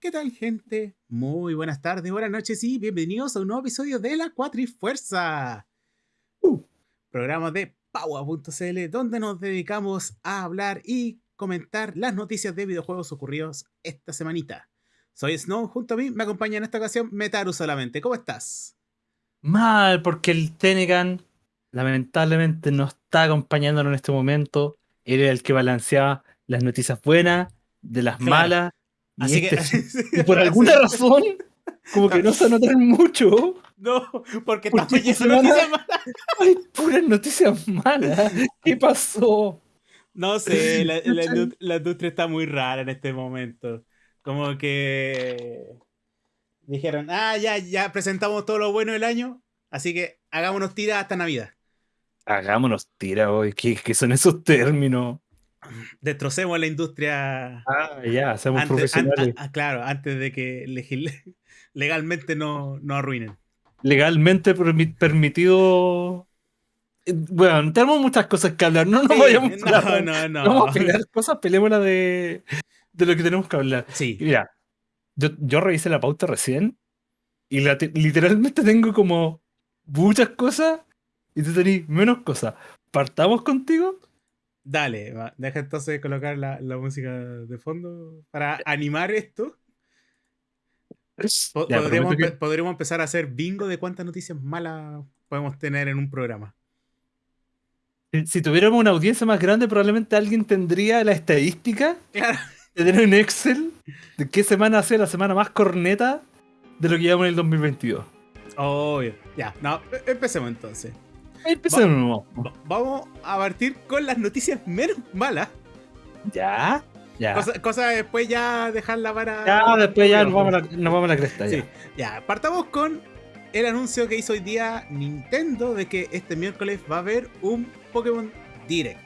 ¿Qué tal, gente? Muy buenas tardes, buenas noches y bienvenidos a un nuevo episodio de La Cuatrifuerza. Uh, programa de Paua.cl, donde nos dedicamos a hablar y comentar las noticias de videojuegos ocurridos esta semanita. Soy Snow, junto a mí me acompaña en esta ocasión Metaru solamente. ¿Cómo estás? Mal, porque el Tenegan lamentablemente no está acompañándonos en este momento. Él era el que balanceaba las noticias buenas de las Claro. malas. Y, Así que- este- y por alguna razón, como que no se anotan mucho. No, porque ¿Por estamos qué llenos de esta semana- noticias malas. Hay puras noticias malas. ¿Qué pasó? No sé, la, la indu- la industria está muy rara en este momento. Como que dijeron, ah, ya, ya presentamos todo lo bueno del año, así que hagámonos tiras hasta Navidad. Hagámonos tira hoy. ¿Qué, qué son esos términos? Destrocemos la industria Ah, ya, seamos antes, an- profesionales. ah, claro, antes de que legil- legalmente no, no arruinen. Legalmente permi- permitido. Eh, Bueno, tenemos muchas cosas que hablar. No nos Sí, vayamos por la no, no, Vamos no. a pelear cosas, peleémosla de, de lo que tenemos que hablar. Y Sí, Mira, yo, yo revisé la pauta recién y la te- literalmente tengo como muchas cosas y tú tenés menos cosas. ¿Partamos contigo? Dale, va, deja entonces colocar la, la música de fondo para animar esto. Po- Ya, podríamos, que- empezar a hacer bingo de cuántas noticias malas podemos tener en un programa. si- tuviéramos una audiencia más grande, probablemente alguien tendría la estadística Claro. de tener un Excel de qué semana ha sido la semana más corneta de lo que llevamos en el 2022. Obvio. Ya, no, e- empecemos entonces. Ahí empecemos. Va- vamos a partir con las noticias menos malas. Ya, ya. Cosa, cosa de después ya dejarla para. Ya, después ya nos vamos a la, nos vamos a la cresta. Sí, Ya. ya, partamos con el anuncio que hizo hoy día Nintendo de que este miércoles va a haber un Pokémon Direct.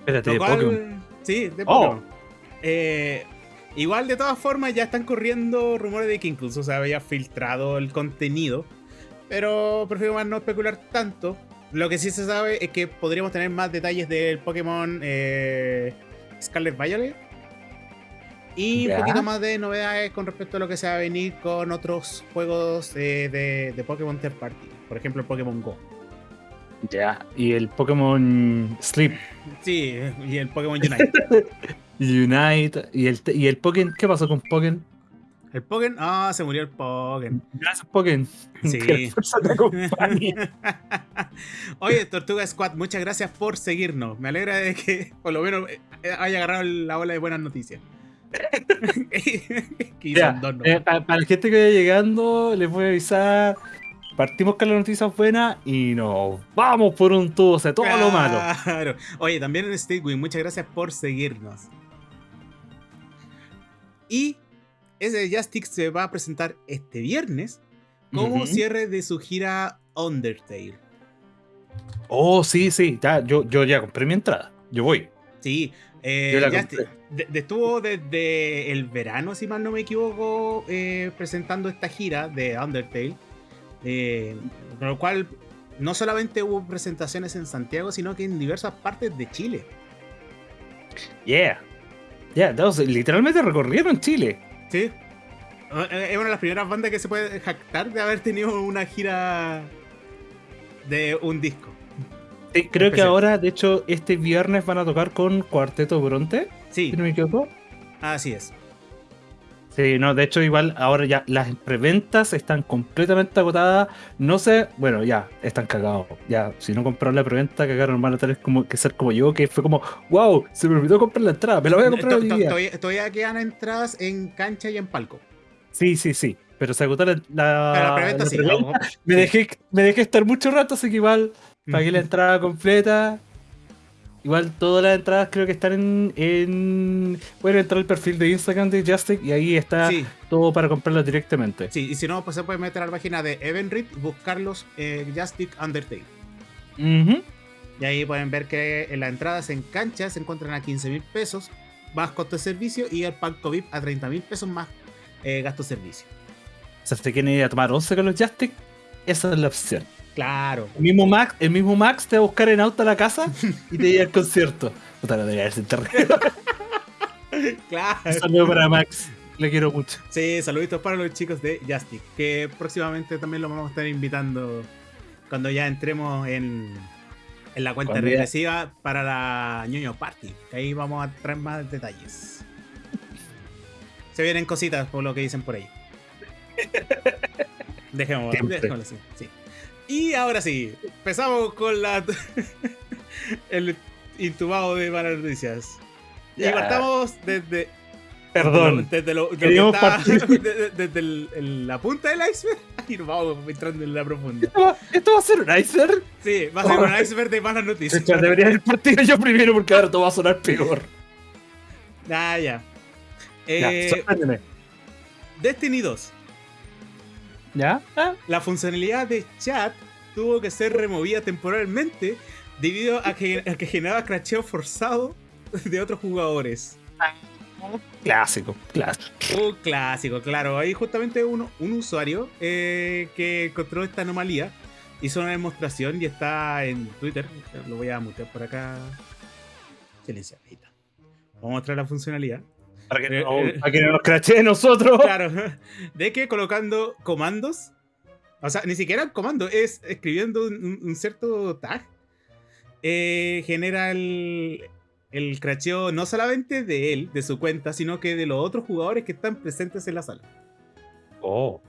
Espérate, de cual- Pokémon. Sí, de Oh. Pokémon. Eh, igual, de todas formas, ya están corriendo rumores de que incluso se había filtrado el contenido. Pero prefiero más no especular tanto. Lo que sí se sabe es que podríamos tener más detalles del Pokémon eh, Scarlet Violet. Y Ya. un poquito más de novedades con respecto a lo que se va a venir con otros juegos eh, de, de Pokémon Third Party. Por ejemplo, el Pokémon Go. Ya. Y el Pokémon Sleep Sí, y el Pokémon Unite. Unite. Y el, y el Pokémon. ¿Qué pasó con Pokémon? El Pokémon. Ah, se murió el Pokémon. Gracias, Pokémon. Sí. Que. Oye, Tortuga Squad, muchas gracias por seguirnos. Me alegra de que por lo menos eh, haya agarrado la ola de buenas noticias. son dos, ¿no? eh, pa- para, la gente que vaya llegando, les voy a avisar. Partimos con las noticias buenas y nos vamos por un tubo de todo lo malo. Oye, también en Steelwing, muchas gracias por seguirnos. Y ese Justic se va a presentar este viernes como cierre de su gira Undertale. Oh, sí, sí. Ya, yo, yo ya compré mi entrada. Yo voy. Sí, eh, de- de- estuvo desde el verano, si mal no me equivoco, eh, presentando esta gira de Undertale. eh, con lo cual, no solamente hubo presentaciones en Santiago, sino que en diversas partes de Chile. Yeah. Yeah, literalmente recorrieron Chile. Sí. Eh, Es una de las primeras bandas que se puede jactar de haber tenido una gira de un disco. Sí, creo que ahora, de hecho, este viernes van a tocar con Cuarteto Bronte, Sí, si no me equivoco. así es. Sí, no, de hecho, igual ahora ya las preventas están completamente agotadas. No sé, bueno, ya, están cagados. Ya, si no compraron la preventa, cagaron van a tener como, que ser como yo, que fue como, wow, se me olvidó comprar la entrada, me la voy a comprar hoy día. Todavía, quedan entradas en cancha y en palco. Sí, sí, sí. Pero se agotó la, la- Pero la preventa sí. Me, dejé, me dejé estar mucho rato, así que igual pagué la entrada completa. Igual todas las entradas creo que están en, en... Pueden entrar al perfil de Instagram de Justic y ahí está Sí, todo para comprarlas directamente. sí, y si no, pues se puede meter a la página de Evenrit, buscarlos eh, Justic Undertale. Y ahí pueden ver que en las entradas en cancha se encuentran a 15 mil pesos más costo de servicio y el palco VIP a 30 mil pesos más eh, gasto de servicio. O sea, si quieren ir a tomar 11 con los Justic, esa es la opción. Claro. El mismo Max, el mismo Max te va a buscar en auto a la casa y te lleva al concierto. Puta, no debería terrible. claro. Un saludo para Max. Le quiero mucho. Sí, saluditos para los chicos de Justic, que próximamente también los vamos a estar invitando cuando ya entremos en, en la cuenta ya- regresiva para la ñoño Party. Que ahí vamos a traer más detalles. Se vienen cositas por lo que dicen por ahí. Dejémoslo, dejémoslo así. Sí. Y ahora sí, empezamos con la el intubado de malas noticias. Y partamos desde Perdón. desde lo, de lo está- desde, desde el- el- la punta del iceberg y nos vamos entrando en la profunda. ¿Esto va, esto va a ser un iceberg? Sí, va a ser un iceberg de malas noticias. Chucha, debería haber partido yo primero porque ahora todo va a sonar peor. Ah, ya. Ya, Eh. Destiny 2. ¿Ya? Ah, La funcionalidad de chat tuvo que ser removida temporalmente debido a que, a que generaba cracheo forzado de otros jugadores. Clásico, clásico. Un clásico, claro. Ahí justamente uno, un usuario eh, que encontró esta anomalía hizo una demostración y está en Twitter. Lo voy a mutear por acá. Está. Vamos a mostrar la funcionalidad. Para que, Eh, no, eh. para que no nos crachee nosotros. Claro, de que colocando comandos, o sea, ni siquiera el comando, es escribiendo un, un cierto tag, eh, genera el, el cracheo no solamente de él, de su cuenta, sino que de los otros jugadores que están presentes en la sala. Oh.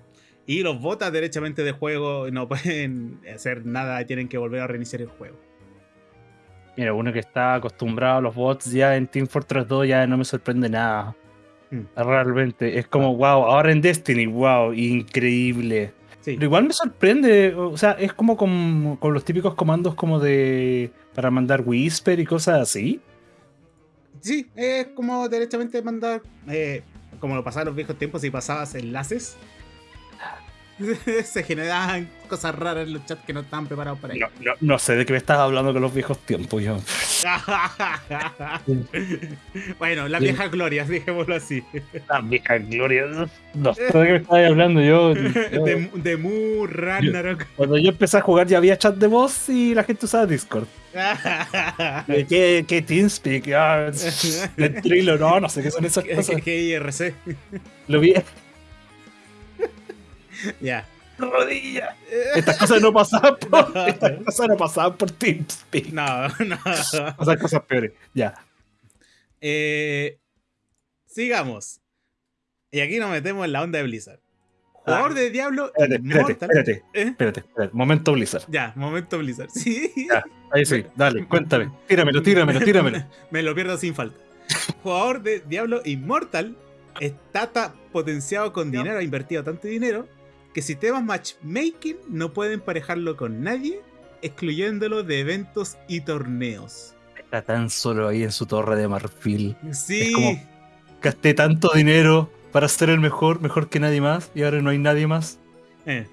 Y los botas derechamente de juego no pueden hacer nada y tienen que volver a reiniciar el juego. Mira, uno que está acostumbrado a los bots ya en Team Fortress 2 ya no me sorprende nada. Hmm. Realmente. Es como, wow, ahora en Destiny, wow, increíble. Sí, Pero igual me sorprende, o sea, es como con, con los típicos comandos como de... para mandar Whisper y cosas así. sí es como derechamente mandar, eh, como lo pasaba en los viejos tiempos, si pasabas enlaces. Se generaban cosas raras en los chats que no estaban preparados para ello. No, no, no sé de qué me estás hablando con los viejos tiempos, yo. bueno, la Sí. vieja gloria, dejémoslo así. La vieja gloria. No sé de qué me estás hablando yo. yo- De, de Mu Ragnarok. Cuando yo empecé a jugar ya había chat de voz y la gente usaba Discord. ¿Qué, qué TeamSpeak? Ah, Ventrilo, no, no sé qué son esas cosas. que IRC. Lo vi. Ya. Rodilla. Estas cosas no pasaban por. Estas cosas no pasaban por TeamSpeak. No, no. Pasan cosas peores. Ya. Eh, sigamos. Y aquí nos metemos en la onda de Blizzard. Jugador Ah. de Diablo Espérate, espérate, ¿Eh? espérate, espérate. Momento Blizzard. Ya, momento Blizzard. Sí. Ya. Ahí sí, dale, cuéntame. Tíramelo, tíramelo, tíramelo. Me lo pierdo sin falta. Jugador de Diablo Immortal está ta- potenciado con dinero, ha invertido tanto dinero que sistemas matchmaking no pueden emparejarlo con nadie, excluyéndolo de eventos y torneos. Está tan solo ahí en su torre de marfil. Sí, como- Gasté tanto dinero para ser el mejor, mejor que nadie más, y ahora no hay nadie más. Eh.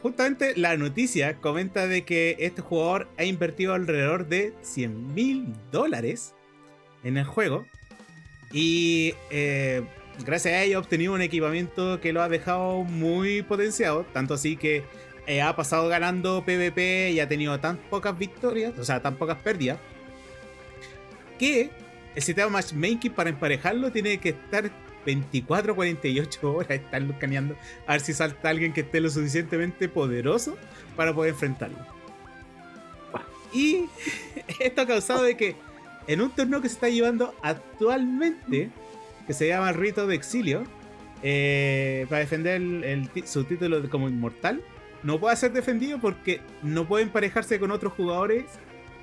Justamente la noticia comenta de que este jugador ha invertido alrededor de 100 mil dólares en el juego y eh, gracias a ello ha obtenido un equipamiento que lo ha dejado muy potenciado, tanto así que eh, ha pasado ganando PvP y ha tenido tan pocas victorias, o sea, tan pocas pérdidas, que el sistema matchmaking para emparejarlo tiene que estar 24 48 horas, estar escaneando a ver si salta alguien que esté lo suficientemente poderoso para poder enfrentarlo. Y esto ha causado de que en un torneo que se está llevando actualmente, que se llama el Rito de Exilio, eh, para defender el- su título de- como inmortal, no puede ser defendido porque no puede emparejarse con otros jugadores.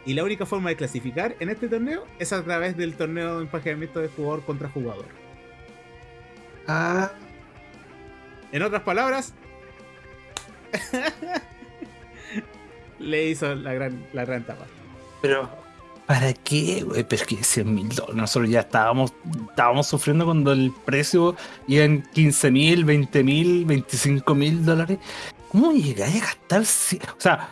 Y la única forma de clasificar en este torneo es a través del torneo de emparejamiento de jugador contra jugador. Ah. En otras palabras, le hizo la gran, la gran tapa. Pero, ¿para qué, güey? Pero es que 100 mil dólares. Nosotros ya estábamos, estábamos sufriendo cuando el precio iba en 15 mil, 20 mil, 25 mil dólares. ¿Cómo llegáis a gastar? O sea,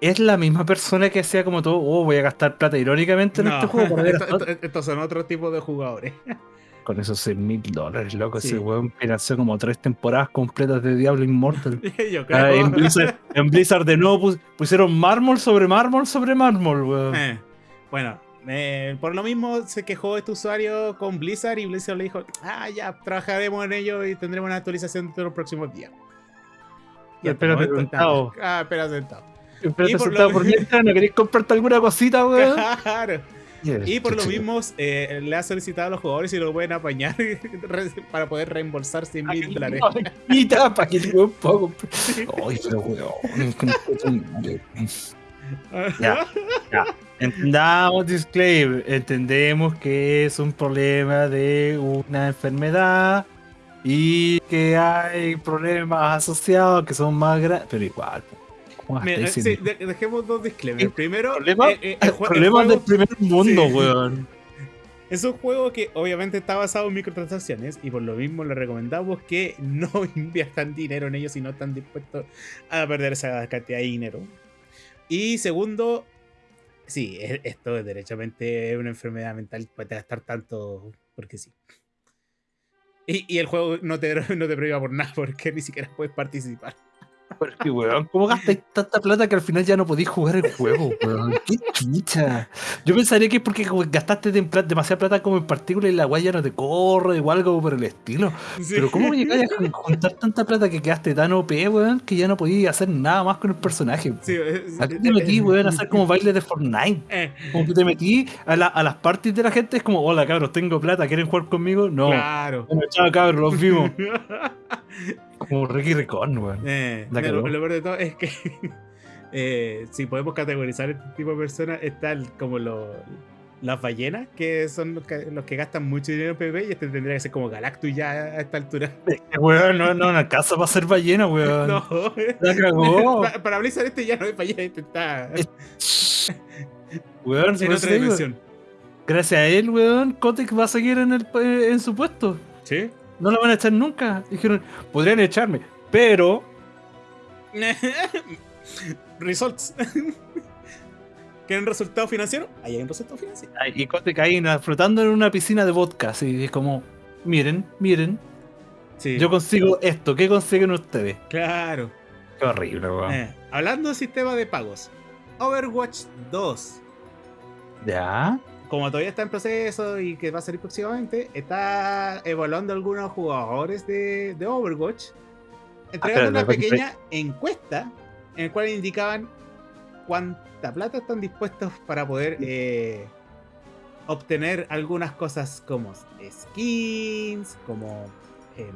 es la misma persona que hacía como todo, oh, voy a gastar plata irónicamente en No, este juego. esto- estos son otros tipos de jugadores. Con esos 100 mil dólares, loco. Sí. Ese weón financió como tres temporadas completas de Diablo Immortal. Yo creo. Ah, en, Blizzard, en Blizzard de nuevo pus- pusieron mármol sobre mármol sobre mármol, weón. Eh, bueno, Eh, por lo mismo se quejó este usuario con Blizzard y Blizzard le dijo, ah, ya, trabajaremos en ello y tendremos una actualización dentro de los próximos días. Y espera sentado. Ah, espera sentado. Espera sentado por mientras, ¿no queréis comprarte alguna cosita, weón? Claro. Y por lo mismo eh, le ha solicitado a los jugadores si lo pueden apañar para poder reembolsar 100 mil dólares. para que un poco. Ay, pero weón. ya, ya. Entendamos, disclaimer. Entendemos que es un problema de una enfermedad y que hay problemas asociados que son más grandes. Pero igual, Mira, sí, dejemos dos disclaimers. Primero, problema, eh, eh, problemas del primer mundo, weón. Es un juego que obviamente está basado en microtransacciones y por lo mismo le recomendamos que no inviertan dinero en ellos si no están dispuestos a perder esa cantidad de dinero. Y segundo, sí, e, esto es derechamente una enfermedad mental, puede gastar tanto porque sí. Y, y el juego no te, no te prohíba por nada porque ni siquiera puedes participar. Porque, weón, ¿cómo gastáis tanta plata que al final ya no podéis jugar el juego, weón? ¡Qué chucha! Yo pensaría que es porque gastaste demasiada plata como en partícula y la guaya no te corre o algo por el estilo. Pero ¿cómo llegáis a juntar tanta plata que quedaste tan OP, weón, que ya no podías hacer nada más con el personaje? Sí, Aquí te metí, weón, a hacer como baile de Fortnite. Eh. Como que te metí a, a las parties de la gente, es como, hola cabros, tengo plata, ¿quieren jugar conmigo? No. Claro. Bueno, chao cabros, los vimos. Como Ricky Ricón, weón. Eh, lo, peor de todo es que eh, si podemos categorizar este tipo de personas, están como las ballenas, que son los que, gastan mucho dinero en PvP, y este tendría que ser como Galactus ya a esta altura. Weón, no, no, una casa va a ser ballena, weón. No, la cagó. Para, Blizzard este ya no es ballena, este está. weón, en otra dimensión. Gracias a él, weón, Kotick va a seguir en, el, en su puesto. Sí. No lo van a echar nunca. Dijeron, podrían echarme, pero. Results. ¿Quieren resultado financiero? Ahí hay un resultado financiero. Y Kotick ahí flotando en una piscina de vodka. Así es como, miren, miren. Yo consigo esto. ¿Qué consiguen ustedes? Claro. Qué horrible, weón. Eh, hablando de sistema de pagos. Overwatch 2. ¿Ya? Como todavía está en proceso y que va a salir próximamente, está evaluando algunos jugadores de, Overwatch, entregando ah, una pequeña encuesta en la cual indicaban cuánta plata están dispuestos para poder eh, obtener algunas cosas como skins, como em,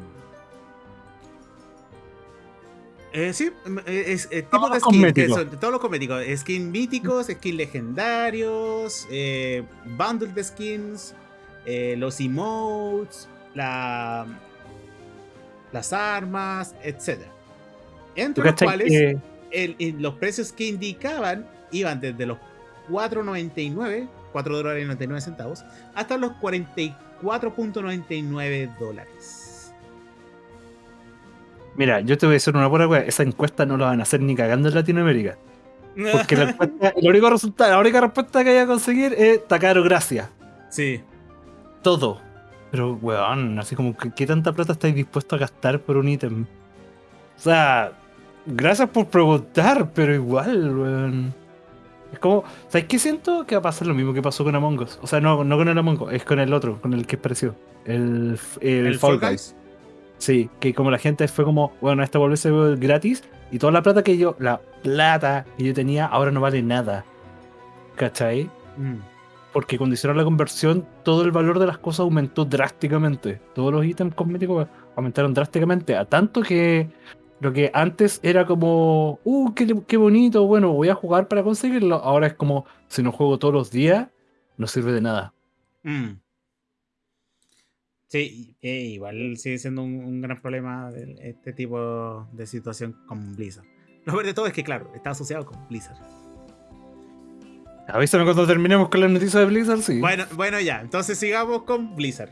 eh, sí, eh, es, eh, tipo de skin, todos los cosméticos, skin míticos, skins legendarios, eh, bundle de skins, los emotes, la, las armas, etc. Entre los cuales los precios que indicaban iban desde los 4.99, 4 dólares y 99 centavos, hasta los 44.99 dólares. Mira, yo te voy a decir una buena Esa encuesta no la van a hacer ni cagando en Latinoamérica. Porque la, encuesta, el único resultado, la única respuesta que hay a conseguir es caro, gracias. Sí. Todo. Pero, weón, así como, ¿qué, tanta plata estáis dispuestos a gastar por un ítem? O sea, gracias por preguntar, pero igual, weón. Es como, ¿sabes qué siento? Que va a pasar lo mismo que pasó con Among Us. O sea, no, no con el Among Us, es con el otro, con el que es parecido. El, el, Fall Guys. Sí, que como la gente fue como, bueno, esto vuelve a ser gratis y toda la plata que yo, la plata que yo tenía ahora no vale nada. ¿Cachai? Mm. Porque cuando hicieron la conversión, todo el valor de las cosas aumentó drásticamente. Todos los ítems cosméticos aumentaron drásticamente. A tanto que lo que antes era como, uh, qué, bonito, bueno, voy a jugar para conseguirlo. Ahora es como, si no juego todos los días, no sirve de nada. Mm. Sí, igual sigue siendo un, gran problema este tipo de situación con Blizzard. Lo peor de todo es que, claro, está asociado con Blizzard. Avísame cuando terminemos con la noticia de Blizzard, sí. Bueno, bueno, ya, entonces sigamos con Blizzard.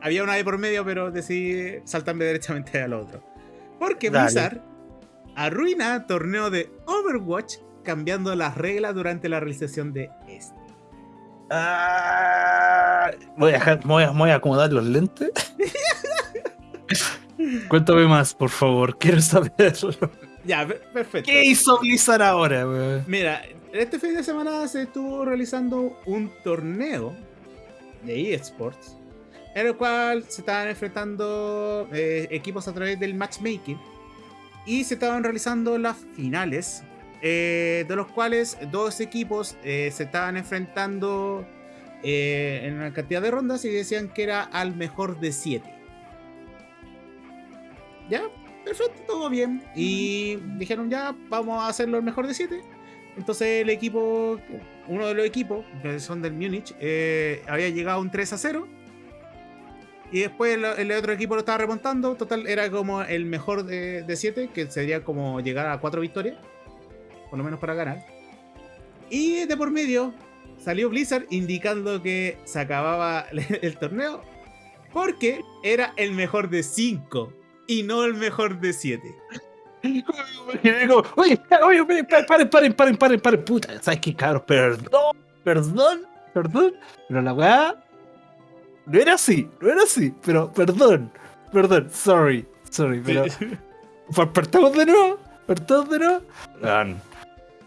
Había una de por medio, pero decidí saltarme derechamente al otro. Porque Blizzard arruina torneo de Overwatch cambiando las reglas durante la realización de este. Ah, voy, a, voy, a, acomodar los lentes. Cuéntame más, por favor. Quiero saberlo. Ya, perfecto. ¿Qué hizo Blizzard ahora, Mira, este fin de semana se estuvo realizando un torneo de eSports en el cual se estaban enfrentando eh, equipos a través del matchmaking y se estaban realizando las finales, eh, de los cuales dos equipos eh, se estaban enfrentando en una cantidad de rondas y decían que era al mejor de 7. ¿Ya? Perfecto, todo bien. Y dijeron ya, vamos a hacerlo el mejor de 7. Entonces el equipo, uno de los equipos, que son del Múnich, había llegado a un 3 a 0 y después el, otro equipo lo estaba remontando. Total, era como el mejor de 7, que sería como llegar a 4 victorias. Por lo menos para ganar. Y de por medio salió Blizzard indicando que se acababa el torneo. Porque era el mejor de 5 y no el mejor de 7. Oye, oye, paren, paren, paren, paren, paren, puta. ¿Sabes qué, cabrón? Perdón, perdón, perdón. Pero la weá no era así, no era así, pero perdón, perdón, sorry, sorry, pero. Partamos de nuevo, partamos de nuevo.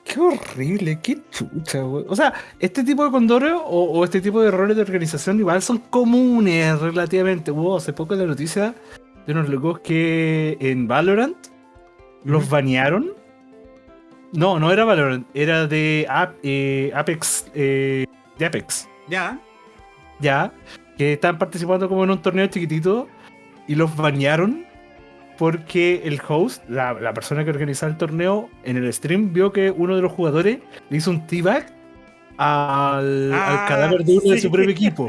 Qué horrible, qué chucha, güey. O sea, este tipo de condores o, este tipo de errores de organización igual son comunes relativamente. Hubo hace poco la noticia de unos locos que en Valorant los banearon. No, no era Valorant, era de eh, Apex. Eh, de Apex. Ya. Ya que estaban participando como en un torneo chiquitito y los banearon porque el host, la, persona que organizaba el torneo, en el stream vio que uno de los jugadores le hizo un teabag al, al ah, cadáver de uno de su propio equipo.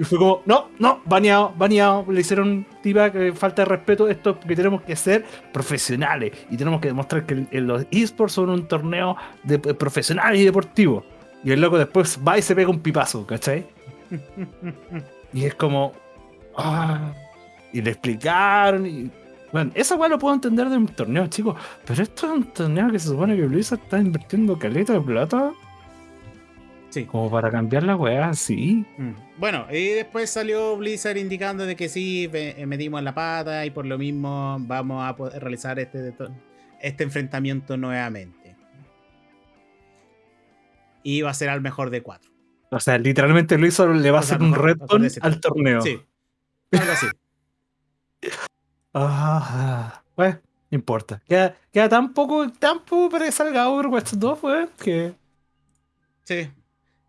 Y fue como, no, no, baneado, baneado. Le hicieron teabag, eh, falta de respeto. Esto que tenemos que ser profesionales y tenemos que demostrar que los esports son un torneo de, eh, profesional y deportivo. Y el loco después va y se pega un pipazo, ¿cachai? y es como. Ah, y le explicaron. Y, bueno, esa weá lo puedo entender de un torneo, chicos. Pero esto es un torneo que se supone que Blizzard está invirtiendo caleta de plata. Sí. Como para cambiar la weá, sí. Mm. Bueno, y después salió Blizzard indicando de que sí, eh, metimos la pata y por lo mismo vamos a poder realizar este, este enfrentamiento nuevamente. Y va a ser al mejor de cuatro. O sea, literalmente hizo, le va a hacer un reto al torneo. Sí. Algo así. ah, pues, no importa. Queda, queda tan poco tiempo para que salga Overwatch 2, pues, que. Sí.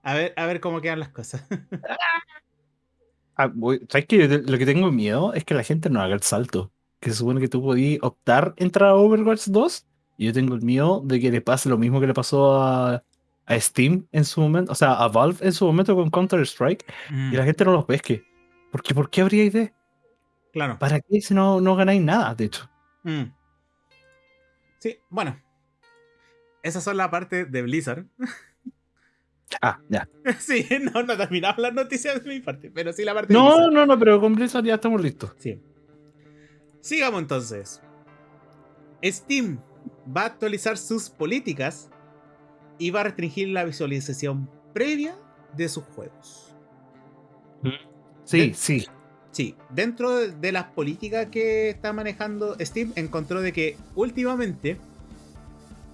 A ver, a ver cómo quedan las cosas. ah, ¿Sabes que lo que tengo miedo es que la gente no haga el salto? Que se supone que tú podías optar entrar a Overwatch 2. Y yo tengo el miedo de que le pase lo mismo que le pasó a, a Steam en su momento, o sea, a Valve en su momento con Counter-Strike y la mm. gente no los pesque. Porque, ¿Por qué habría idea? Claro. ¿Para qué si no, no ganáis nada, de hecho? Mm. Sí, bueno. Esas son la parte de Blizzard. Ah, ya. Sí, no, no terminamos las noticias de mi parte, pero sí la parte no, de. No, no, pero con Blizzard ya estamos listos. Sí. Sigamos entonces. Steam va a actualizar sus políticas y va a restringir la visualización previa de sus juegos. Sí, sí. Sí, dentro de las políticas que está manejando Steam, encontró de que últimamente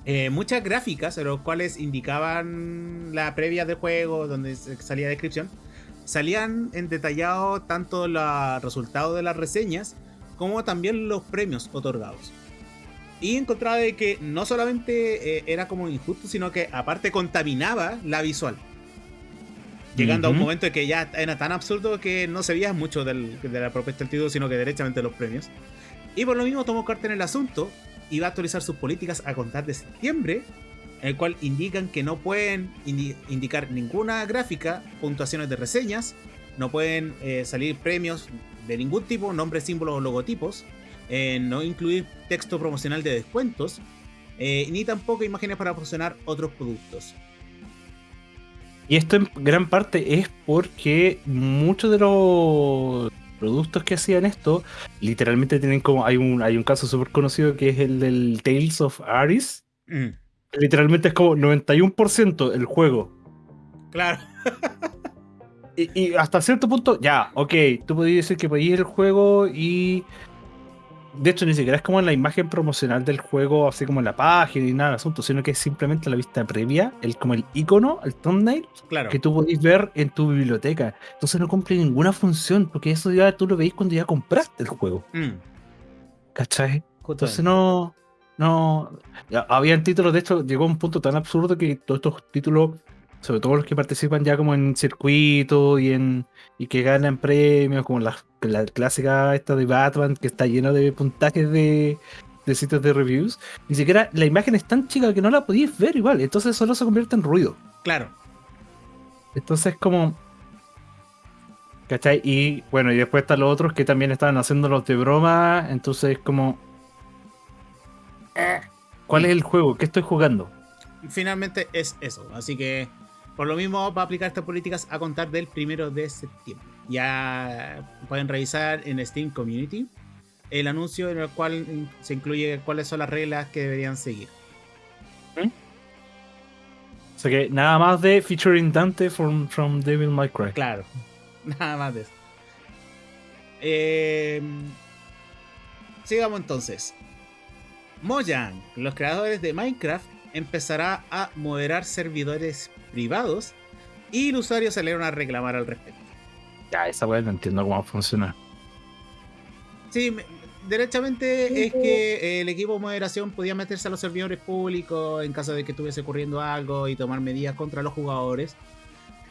eh, muchas gráficas, las cuales indicaban la previa del juego, donde salía descripción, salían en detallado tanto los resultados de las reseñas como también los premios otorgados. Y encontraba de que no solamente eh, era como injusto, sino que aparte contaminaba la visual. Llegando a un momento en que ya era tan absurdo que no se veía mucho del, de la propuesta del título, sino que derechamente los premios. Y por lo mismo tomó carta en el asunto y va a actualizar sus políticas a contar de septiembre, en el cual indican que no pueden indicar ninguna gráfica, puntuaciones de reseñas, no pueden eh, salir premios de ningún tipo, nombres, símbolos o logotipos, eh, no incluir texto promocional de descuentos, eh, ni tampoco imágenes para promocionar otros productos. Y esto en gran parte es porque muchos de los productos que hacían esto literalmente tienen como hay un hay un caso súper conocido que es el del Tales of Aris. Mm. literalmente es como 91% el juego. Claro. Y, hasta cierto punto ya ok tú podías decir que podías el juego y de hecho, ni siquiera es como la imagen promocional del juego, así como en la página y nada, asunto, sino que es simplemente la vista previa, el, como el icono, el thumbnail, Claro. que tú podés ver en tu biblioteca. Entonces no cumple ninguna función, porque eso ya tú lo veis cuando ya compraste el juego. Mm, ¿Cachai? Entonces no. No. Habían títulos, de hecho, llegó a un punto tan absurdo que todos estos títulos, sobre todo los que participan ya como en circuitos y en. y que ganan premios, como la, la clásica esta de Batman, que está lleno de puntajes de, de sitios de reviews. Ni siquiera la imagen es tan chica que no la podías ver igual. Entonces solo se convierte en ruido. Claro. Entonces como. ¿Cachai? Y bueno, y después están los otros que también estaban haciendo los de broma. Entonces como. ¿Cuál es el juego? ¿Qué estoy jugando? Finalmente es eso. Así que por lo mismo va a aplicar estas políticas a contar del primero de septiembre. Ya pueden revisar en Steam Community el anuncio en el cual mm, se incluye cuáles son las reglas que deberían seguir. O sea que nada más de featuring Dante from, from Devil May Cry. Claro, nada más de eso. Eh, sigamos entonces. Mojang, los creadores de Minecraft, empezará a moderar servidores privados y los usuarios salieron a reclamar al respecto. Ya, esa weá no entiendo cómo funciona. Sí, me- derechamente es que el equipo de moderación podía meterse a los servidores públicos en caso de que estuviese ocurriendo algo y tomar medidas contra los jugadores.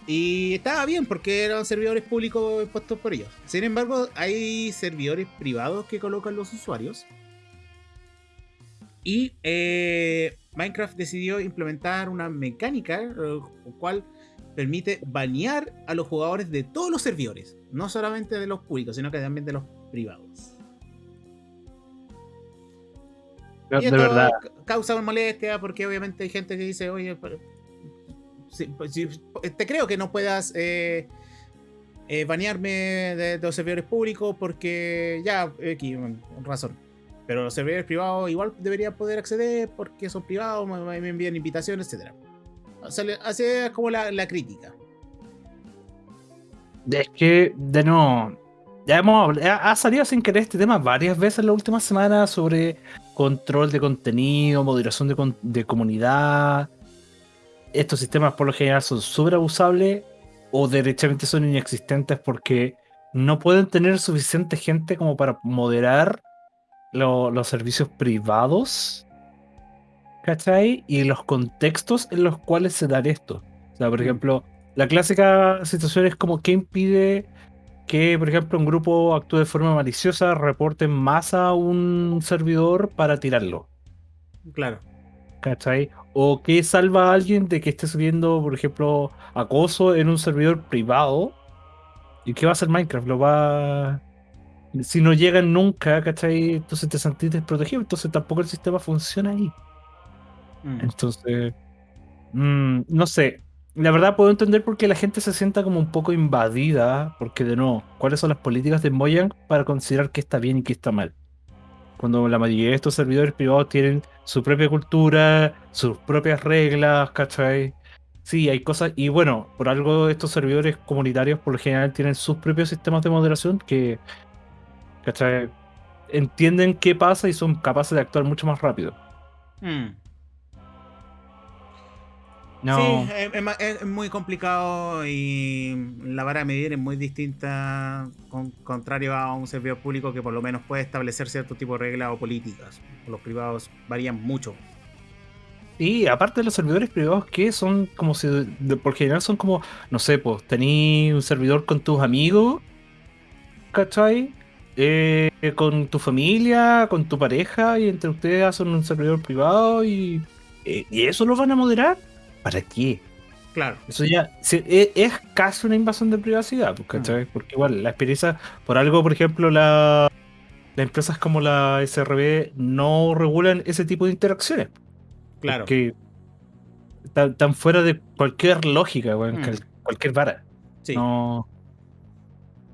Y estaba bien porque eran servidores públicos puestos por ellos. Sin embargo, hay servidores privados que colocan los usuarios. Y eh, Minecraft decidió implementar una mecánica, eh, cual permite banear a los jugadores de todos los servidores. No solamente de los públicos, sino que también de los privados. De, Y de esto verdad. ca- causa molestia porque obviamente hay gente que dice, oye, pero- si- pues, si- te creo que no puedas eh, eh, banearme de, de los servidores públicos porque ya, aquí, razón. Pero los servidores privados igual deberían poder acceder porque son privados, me, envían invitaciones, etc. Así es como la, la crítica. Es que, de no. Ya hemos habl- ha, salido sin querer este tema varias veces en la última semana sobre control de contenido, moderación de, de comunidad. Estos sistemas por lo general son súper abusables o derechamente son inexistentes porque no pueden tener suficiente gente como para moderar lo- los servicios privados. ¿Cachai? Y los contextos en los cuales se dan esto. O sea, por Mm. ejemplo, la clásica situación es como que impide que, por ejemplo, un grupo actúe de forma maliciosa, reporte en masa a un servidor para tirarlo. Claro. ¿Cachai? O que salva a alguien de que esté subiendo, por ejemplo, acoso en un servidor privado. ¿Y qué va a hacer Minecraft? Lo va. Si no llegan nunca, ¿cachai? Entonces te sentís desprotegido. Entonces tampoco el sistema funciona ahí. Mm. Entonces, mm, no sé. La verdad puedo entender por qué la gente se sienta como un poco invadida, porque de nuevo, ¿cuáles son las políticas de Mojang para considerar qué está bien y qué está mal? Cuando la mayoría de estos servidores privados tienen su propia cultura, sus propias reglas, ¿cachai? Sí, hay cosas, y bueno, por algo estos servidores comunitarios por lo general tienen sus propios sistemas de moderación que, ¿cachai? Entienden qué pasa y son capaces de actuar mucho más rápido. Mm. No. Sí, es, es ma- es muy complicado y la vara de medir es muy distinta, con, contrario a un servidor público que por lo menos puede establecer cierto tipo de reglas o políticas. Los privados varían mucho. Y aparte de los servidores privados que son como si, de- por general son como, no sé, pues tení un servidor con tus amigos, ¿cachai? Eh, con tu familia, con tu pareja, y entre ustedes hacen un servidor privado y, eh, y eso lo van a moderar. ¿Para qué? Claro. Eso ya e- es, casi una invasión de privacidad, pues, ¿cachai? Porque igual la experiencia, por algo, por ejemplo, la, las empresas como la SRB no regulan ese tipo de interacciones. Claro. Que están, fuera de cualquier lógica, Mm. cualquier vara. Sí. No,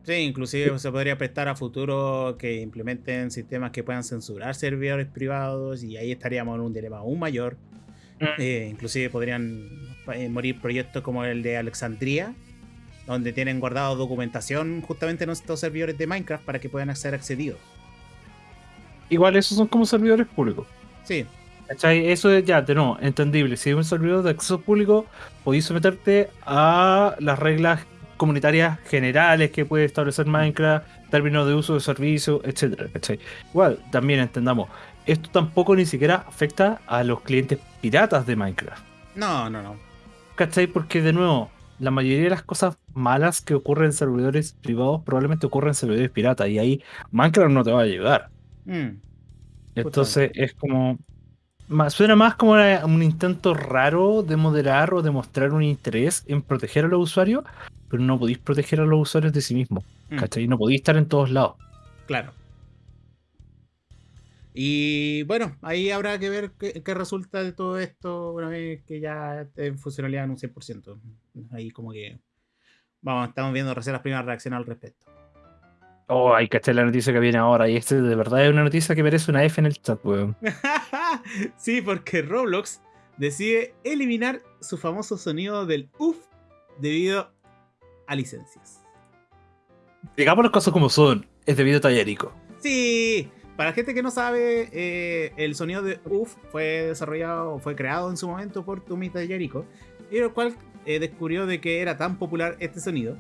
Sí, inclusive se podría prestar a futuro que implementen sistemas que puedan censurar servidores privados y ahí estaríamos en un dilema aún mayor. Eh, inclusive podrían eh, morir proyectos como el de Alexandria, donde tienen guardado documentación justamente en estos servidores de Minecraft para que puedan ser accedidos. igual esos son como servidores públicos. Sí. ¿Cachai? Eso es ya, de no, entendible. Si es un servidor de acceso público, podéis someterte a las reglas comunitarias generales que puede establecer Minecraft, términos de uso de servicio, etcétera, ¿cachai? Igual, también entendamos, esto tampoco ni siquiera afecta a los clientes piratas de Minecraft. No, no, no. ¿Cachai? Porque de nuevo, la mayoría de las cosas malas que ocurren en servidores privados probablemente ocurren en servidores piratas y ahí Minecraft no te va a ayudar. Mm, Entonces es como... más- Suena más como un intento raro de moderar o de mostrar un interés en proteger a los usuarios, pero no podéis proteger a los usuarios de sí mismos. mm, ¿Cachai? No podéis estar en todos lados. Claro. Y bueno, ahí habrá que ver qué, qué resulta de todo esto una vez que ya en funcionalidad en un 100%. Ahí como que vamos, estamos viendo recién las primeras reacciones al respecto. Oh, hay que echar la noticia que viene ahora. Y este de verdad es una noticia que merece una F en el chat, weón. sí, porque Roblox decide eliminar su famoso sonido del UF debido a licencias. Digamos las cosas como son. Es debido a Tallarico. Sí, para la gente que no sabe, eh, el sonido de UF fue desarrollado, fue creado en su momento por Tomita Yarico, y el cual eh, descubrió de que era tan popular este sonido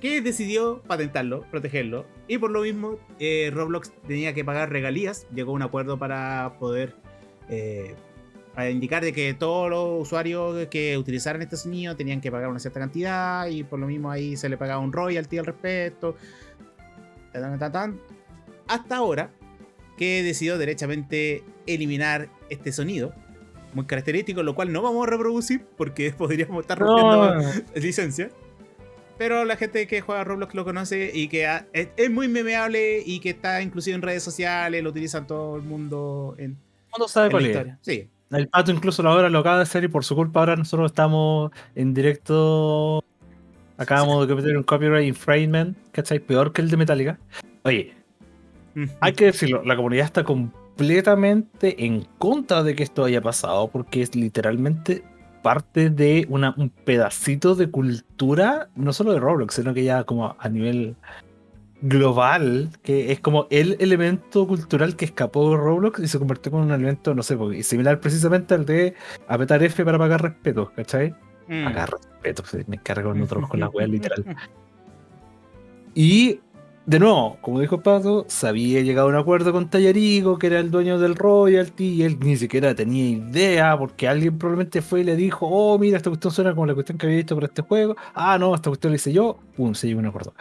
que decidió patentarlo, protegerlo, y por lo mismo eh, Roblox tenía que pagar regalías, llegó a un acuerdo para poder para indicar de que todos los usuarios que utilizaran este sonido tenían que pagar una cierta cantidad y por lo mismo ahí se le pagaba un royalty al respecto. Tan, tan, tan. Hasta ahora que decidió derechamente eliminar este sonido muy característico, lo cual no vamos a reproducir porque podríamos estar rompiendo licencia. Pero la gente que juega Roblox lo conoce y que ha- es, es muy memeable y que está inclusive en redes sociales, lo utilizan todo el mundo en, mundo sabe en la cuál es. historia. Sí, El pato incluso la hora lo acaba de hacer y por su culpa ahora nosotros estamos en directo. Acabamos de cometer un copyright infringement, ¿cachai? Peor que el de Metallica. Oye, hay que decirlo, la comunidad está completamente en contra de que esto haya pasado porque es literalmente parte de una, un pedacito de cultura, no solo de Roblox, sino que ya como a nivel global, que es como el elemento cultural que escapó de Roblox y se convirtió en un elemento, no sé, similar precisamente al de apretar F para pagar respeto, ¿cachai? Mm. Pagar respeto, me cargo nosotros con la wea literal. Y de nuevo, como dijo Pato, se había llegado a un acuerdo con Tallarico, que era el dueño del royalty, y él ni siquiera tenía idea, porque alguien probablemente fue y le dijo, oh, mira, esta cuestión suena como la cuestión que había visto para este juego. Ah, no, esta cuestión la hice yo. Pum, se llegó a un acuerdo.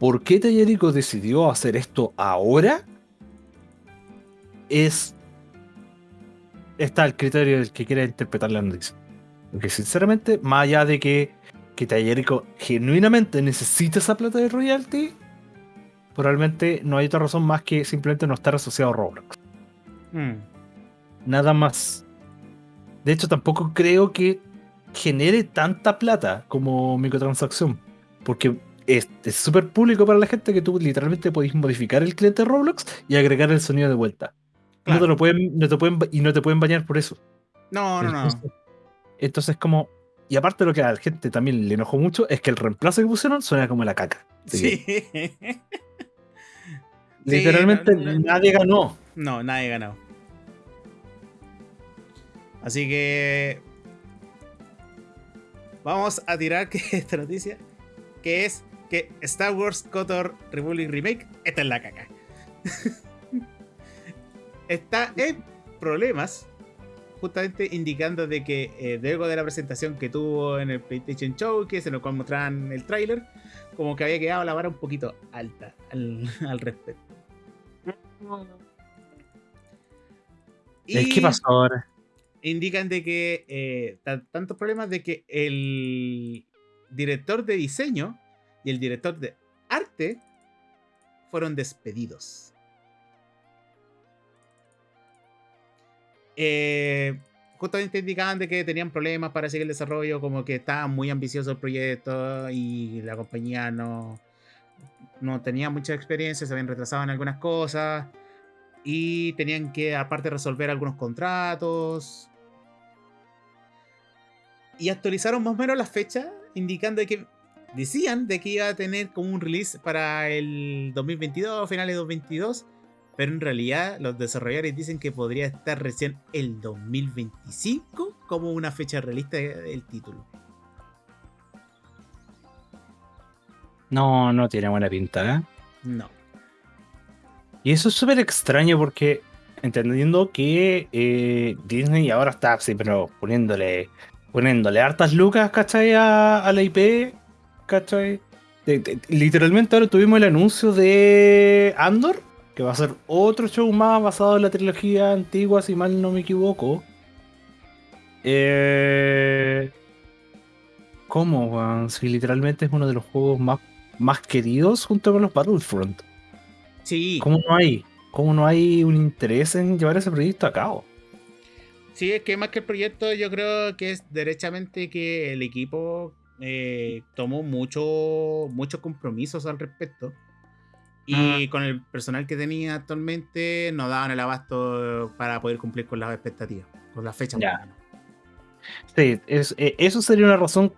¿Por qué Tallarico decidió hacer esto ahora? Es... Está el criterio del que quiera interpretar la noticia. Porque sinceramente, más allá de que, que Tallarico genuinamente necesita esa plata de royalty, probablemente no hay otra razón más que simplemente no estar asociado a Roblox. Mm. Nada más. De hecho, tampoco creo que genere tanta plata como microtransacción. Porque es súper público para la gente que tú literalmente podéis modificar el cliente de Roblox y agregar el sonido de vuelta. No te lo pueden, no te pueden, y no te pueden bañar por eso. No, no, no. Entonces, entonces como. Y aparte lo que a la gente también le enojó mucho es que el reemplazo que pusieron suena como la caca. Que, Sí. literalmente no, no, no. nadie ganó. No, nadie ganó. Así que. Vamos a tirar que esta noticia. Que es que Star Wars KOTOR Republic Remake está en la caca. está en problemas. Justamente indicando de que eh, luego de la presentación que tuvo en el PlayStation Showcase, en el cual mostraban el tráiler, como que había quedado la vara un poquito alta al, al respecto. ¿Qué Y- pasó ahora? indican de que eh, tan- tantos problemas de que el director de diseño y el director de arte fueron despedidos. Eh, justamente indicaban de que tenían problemas para seguir el desarrollo, como que estaba muy ambicioso el proyecto y la compañía no, no tenía mucha experiencia, se habían retrasado en algunas cosas y tenían que aparte resolver algunos contratos. Y actualizaron más o menos las fechas, indicando que decían de que iba a tener como un release para el 2022, finales de 2022, pero en realidad los desarrolladores dicen que podría estar recién el 2025 como una fecha realista del título. No, no tiene buena pinta, ¿eh? No. Y eso es súper extraño porque entendiendo que eh, Disney ahora está pero poniéndole poniéndole hartas lucas, ¿cachai? A, a la IP, ¿cachai? literalmente ahora tuvimos el anuncio de Andor, que va a ser otro show más basado en la trilogía antigua, si mal no me equivoco. Eh, ¿Cómo? Si literalmente es uno de los juegos más, más queridos junto con los Battlefront. Sí. ¿Cómo no hay? ¿Cómo no hay un interés en llevar ese proyecto a cabo? Sí, es que más que el proyecto, yo creo que es derechamente que el equipo eh, tomó mucho, muchos compromisos al respecto. Y con el personal que tenía actualmente no daban el abasto para poder cumplir con las expectativas, con la fecha. Sí, es, eh, eso sería una razón,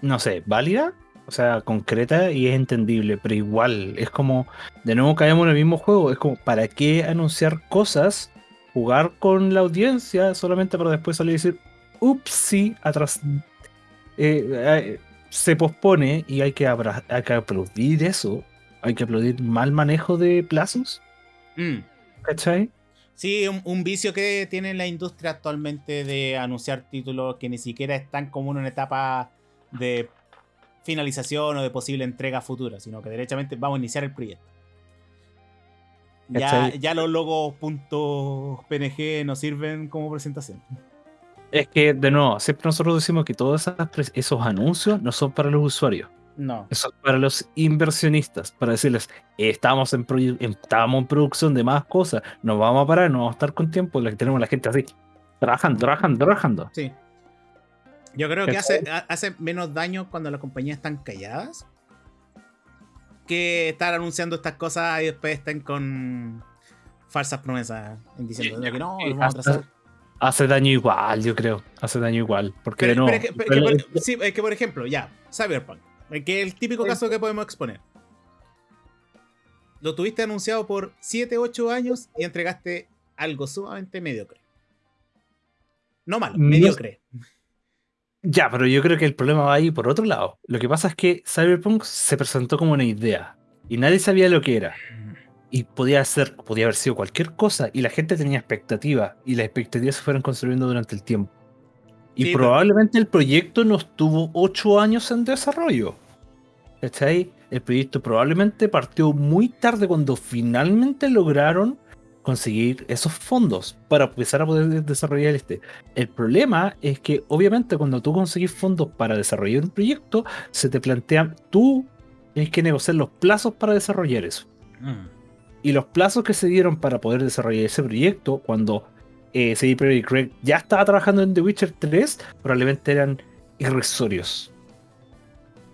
no sé, válida, o sea, concreta y es entendible, pero igual es como, de nuevo caemos en el mismo juego, es como, ¿para qué anunciar cosas, jugar con la audiencia solamente para después salir y decir, ups, sí, atrás, eh, eh, se pospone y hay que, hay que aplaudir eso, hay que aplaudir mal manejo de plazos. Mm. ¿Cachai? Sí, un, vicio que tiene la industria actualmente de anunciar títulos que ni siquiera están como en una etapa de finalización o de posible entrega futura, sino que derechamente vamos a iniciar el proyecto. Ya, ya los logos .png no sirven como presentación. Es que, de nuevo, siempre nosotros decimos que todos esos anuncios no son para los usuarios. No. Son para los inversionistas, para decirles, estamos en, estamos en producción de más cosas, nos vamos a parar, no vamos a estar con tiempo, tenemos la gente así, trabajando, trabajando, trabajando. Sí. Yo creo que hace, hace menos daño cuando las compañías están calladas que estar anunciando estas cosas y después estén con falsas promesas diciendo que no, vamos a trazar hace daño igual, yo creo. Hace daño igual. Porque pero, no. es que, por, sí, es que, por ejemplo, ya, Cyberpunk. Que es el típico caso que podemos exponer. Lo tuviste anunciado por 7, 8 años y entregaste algo sumamente mediocre. No malo, mediocre. Ya, pero yo creo que el problema va ahí por otro lado. Lo que pasa es que Cyberpunk se presentó como una idea y nadie sabía lo que era. Y podía ser, podía haber sido cualquier cosa y la gente tenía expectativas y las expectativas se fueron construyendo durante el tiempo. Y probablemente el proyecto no estuvo ocho años en desarrollo. ¿Cachai? El proyecto probablemente partió muy tarde cuando finalmente lograron conseguir esos fondos para empezar a poder desarrollar este. El problema es que obviamente cuando tú conseguís fondos para desarrollar un proyecto, se te plantea, tú tienes que negociar los plazos para desarrollar eso. Mm. Y los plazos que se dieron para poder desarrollar ese proyecto, cuando eh, CD Projekt Craig ya estaba trabajando en The Witcher 3, probablemente eran irrisorios.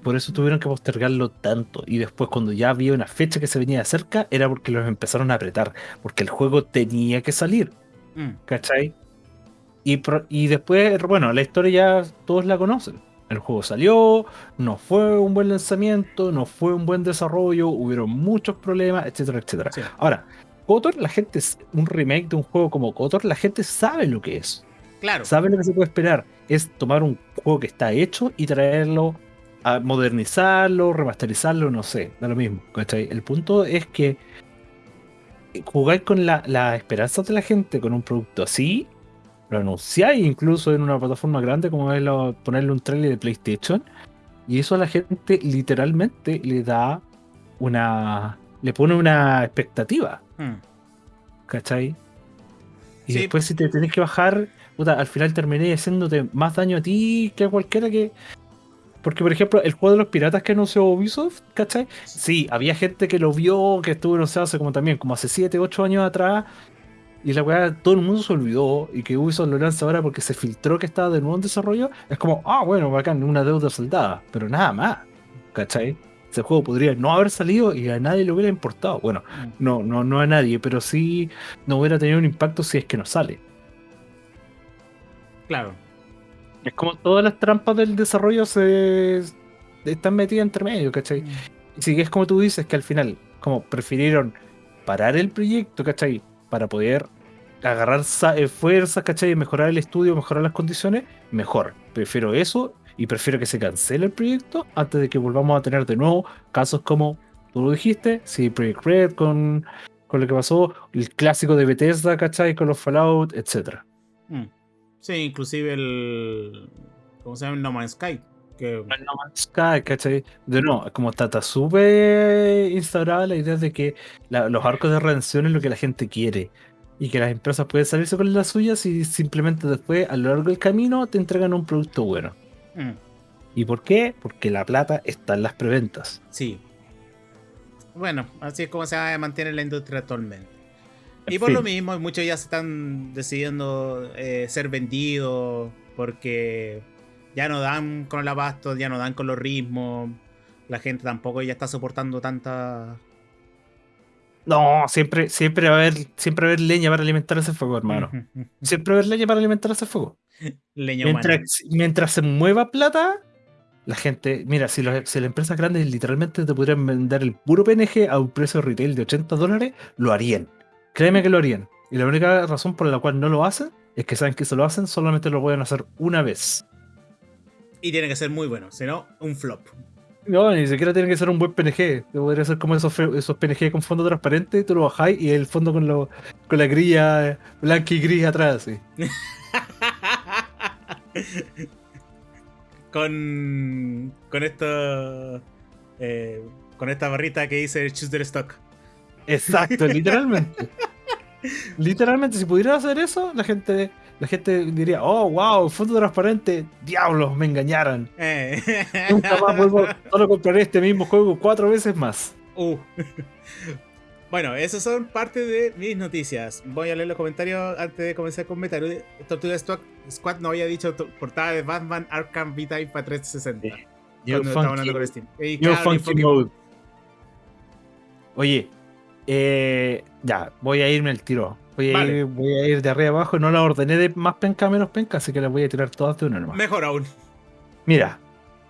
Por eso tuvieron que postergarlo tanto. Y después, cuando ya había una fecha que se venía de cerca, era porque los empezaron a apretar. Porque el juego tenía que salir. Mm. ¿Cachai? Y, y después, bueno, la historia ya todos la conocen. El juego salió, no fue un buen lanzamiento, no fue un buen desarrollo, hubieron muchos problemas, etcétera, etcétera. Ahora, Kotor, la gente, un remake de un juego como Kotor, la gente sabe lo que es. Claro. Sabe lo que se puede esperar. Es tomar un juego que está hecho y traerlo a modernizarlo, remasterizarlo, no sé, da lo mismo. El punto es que jugar con la, la esperanza de la gente con un producto así lo anunciáis incluso en una plataforma grande como es ponerle un trailer de PlayStation. Y eso a la gente literalmente le da una. le pone una expectativa. Hmm. ¿Cachai? Y después si te tenés que bajar, al final terminé haciéndote más daño a ti que a cualquiera que. Porque, por ejemplo, el juego de los piratas que anunció Ubisoft, ¿cachai? Sí, había gente que lo vio, que estuvo anunciado hace como también, como hace 7, 8 años atrás, y la weá todo el mundo se olvidó y que Ubisoft lo lanza ahora porque se filtró que estaba de nuevo en desarrollo, es como, ah, bueno, bacán, una deuda soldada, pero nada más, ¿cachai? Ese juego podría no haber salido y a nadie le hubiera importado. Bueno, mm. no, no, no a nadie, pero sí no hubiera tenido un impacto si es que no sale. Claro. Es como todas las trampas del desarrollo se están metidas entre medio, ¿cachai? Mm. Y si es como tú dices, que al final, como prefirieron parar el proyecto, ¿cachai? Para poder agarrar eh, fuerzas, ¿cachai? Mejorar el estudio, mejorar las condiciones, mejor. Prefiero eso y prefiero que se cancele el proyecto antes de que volvamos a tener de nuevo casos como tú lo dijiste, sí, Project Red con, con lo que pasó, el clásico de Bethesda, ¿cachai? Con los Fallout, etc. Mm. Sí, inclusive el. ¿Cómo se llama? No Man's Sky. Que... No Man's Sky, ¿cachai? De no, como está, súper instaurada la idea de que los arcos de redención es lo que la gente quiere y que las empresas pueden salirse con las suyas y simplemente después a lo largo del camino te entregan un producto bueno. Mm. ¿Y por qué? Porque la plata está en las preventas. Sí. Bueno, así es como se mantiene la industria actualmente. Y por lo mismo, muchos ya se están decidiendo eh, ser vendidos porque ya no dan con el abasto, ya no dan con los ritmos. La gente tampoco ya está soportando tanta no, siempre, siempre va a haber, siempre va a haber leña para alimentar ese fuego, hermano. siempre va a haber leña para alimentar ese fuego. Leña mientras, mientras se mueva plata, la gente, mira, si, las empresas grandes literalmente te pudieran vender el puro PNG a un precio retail de 80 dólares, lo harían. Créeme que lo harían. Y la única razón por la cual no lo hacen es que saben que si lo hacen solamente lo pueden hacer una vez. Y tiene que ser muy bueno, si no, un flop. No, ni siquiera tiene que ser un buen PNG. Podría ser como esos, esos PNG con fondo transparente, tú lo bajáis y el fondo con, lo, con la grilla blanca y gris atrás. ¿sí? con. Con esto. Eh, con esta barrita que dice Choose the Stock. Exacto, literalmente. literalmente, si pudiera hacer eso, la gente la gente diría, oh, wow, fondo transparente, diablos, me engañaron. Eh. Nunca más vuelvo, solo compraré este mismo juego cuatro veces más. Uh. Bueno, esas son parte de mis noticias. Voy a leer los comentarios antes de comenzar con Metal. Tortuga Squad no había dicho portada de Batman Arkham Vita para 360. cuando estaba hablando con Steam. mode. Oye, eh, ya, voy a irme al tiro. Voy a, ir, de arriba abajo. No la ordené de más penca a menos penca, así que las voy a tirar todas de una nomás. Mejor aún. Mira,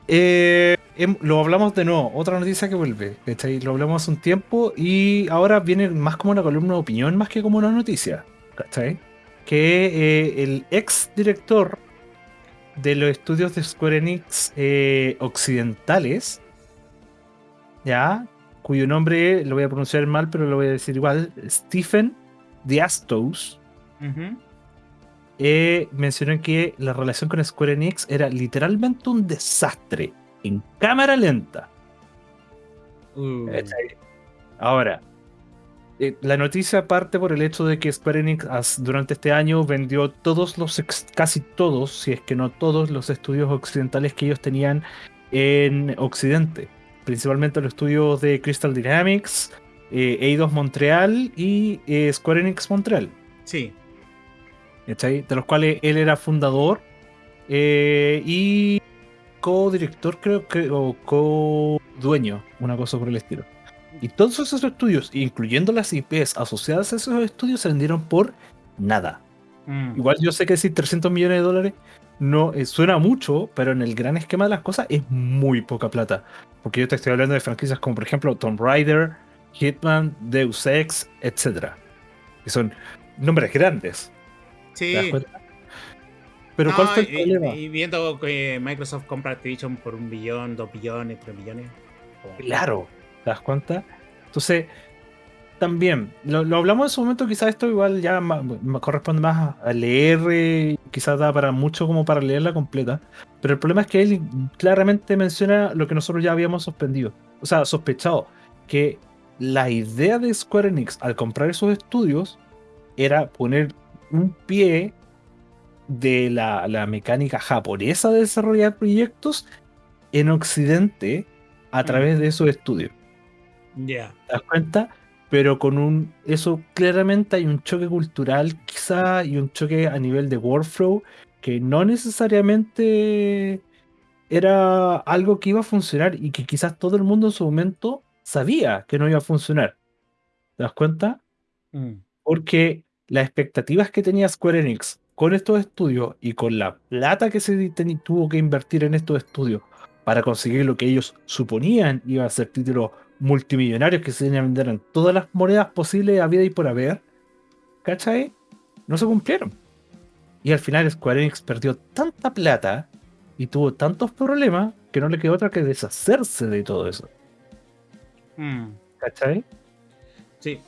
eh, em, lo hablamos de nuevo. Otra noticia que vuelve. Lo hablamos hace un tiempo y ahora viene más como una columna de opinión más que como una noticia. ¿Cachai? Que eh, el ex director de los estudios de Square Enix eh, occidentales, ya, cuyo nombre lo voy a pronunciar mal, pero lo voy a decir igual, Stephen The Astos, eh, mencionó que la relación con Square Enix era literalmente un desastre en cámara lenta. Uh. Ahora, eh, la noticia parte por el hecho de que Square Enix durante este año vendió todos los, casi todos, si es que no todos, los estudios occidentales que ellos tenían en Occidente. Principalmente los estudios de Crystal Dynamics, eh, Eidos Montreal y eh, Square Enix Montreal. Sí. De los cuales él era fundador eh, y co-director, creo que, o co-dueño, una cosa por el estilo. Y todos esos estudios, incluyendo las IPs asociadas a esos estudios, se vendieron por nada. Mm. Igual yo sé que decir 300 millones de dólares no suena mucho, pero en el gran esquema de las cosas es muy poca plata. Porque yo te estoy hablando de franquicias como por ejemplo Tomb Raider, Hitman, Deus Ex, etc. Que son nombres grandes. Sí. Pero ¿cuál fue el problema? Y, viendo que Microsoft compra Activision por un billón, dos billones, tres billones. Claro, ¿te das cuenta? Entonces, también, lo, hablamos en su momento, quizás esto igual ya corresponde más a leer, quizás da para mucho como para leerla completa, pero el problema es que él claramente menciona lo que nosotros ya habíamos suspendido, o sea, sospechado, que la idea de Square Enix al comprar esos estudios era poner un pie de la, mecánica japonesa de desarrollar proyectos en Occidente a través de esos estudios. Ya. ¿Te das cuenta? Pero con un. Eso claramente hay un choque cultural, quizá, y un choque a nivel de workflow que no necesariamente era algo que iba a funcionar y que quizás todo el mundo en su momento sabía que no iba a funcionar. ¿Te das cuenta? Mm. Porque las expectativas que tenía Square Enix con estos estudios y con la plata que se tuvo que invertir en estos estudios para conseguir lo que ellos suponían iba a ser títulos multimillonarios que se tenían a vender en todas las monedas posibles a vida y por haber, ¿cachai? No se cumplieron. Y al final Square Enix perdió tanta plata y tuvo tantos problemas que no le quedó otra que deshacerse de todo eso. Mm. ¿Cachai? Sí,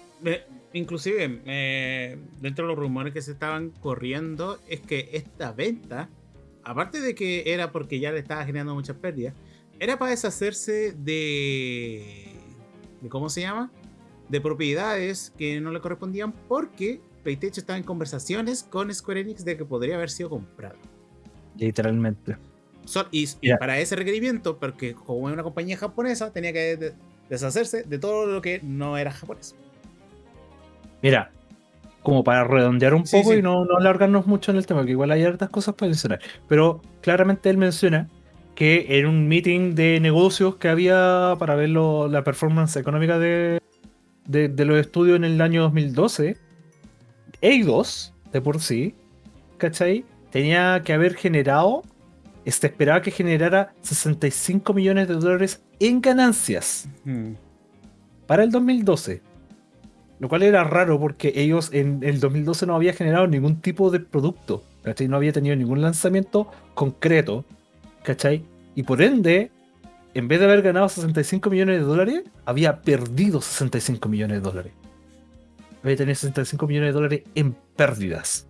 inclusive eh, dentro de los rumores que se estaban corriendo es que esta venta, aparte de que era porque ya le estaba generando muchas pérdidas, era para deshacerse de, de ¿cómo se llama? De propiedades que no le correspondían porque PlayStation estaba en conversaciones con Square Enix de que podría haber sido comprado. Literalmente. So- y, para ese requerimiento, porque como es una compañía japonesa, tenía que deshacerse de todo lo que no era japonés. Mira, como para redondear un Sí, poco sí. y no, no alargarnos mucho en el tema, que igual hay hartas cosas para mencionar. Pero claramente él menciona que en un meeting de negocios que había para ver lo- la performance económica de, de, de los estudios en el año 2012, Eidos, de por sí, ¿cachai? Tenía que haber generado, se esperaba que generara 65 millones de dólares en ganancias Hmm. para el 2012. Lo cual era raro porque ellos en el 2012 no había generado ningún tipo de producto. ¿Cachai? No había tenido ningún lanzamiento concreto. ¿Cachai? Y por ende, en vez de haber ganado 65 millones de dólares, había perdido 65 millones de dólares. Había tenido 65 millones de dólares en pérdidas.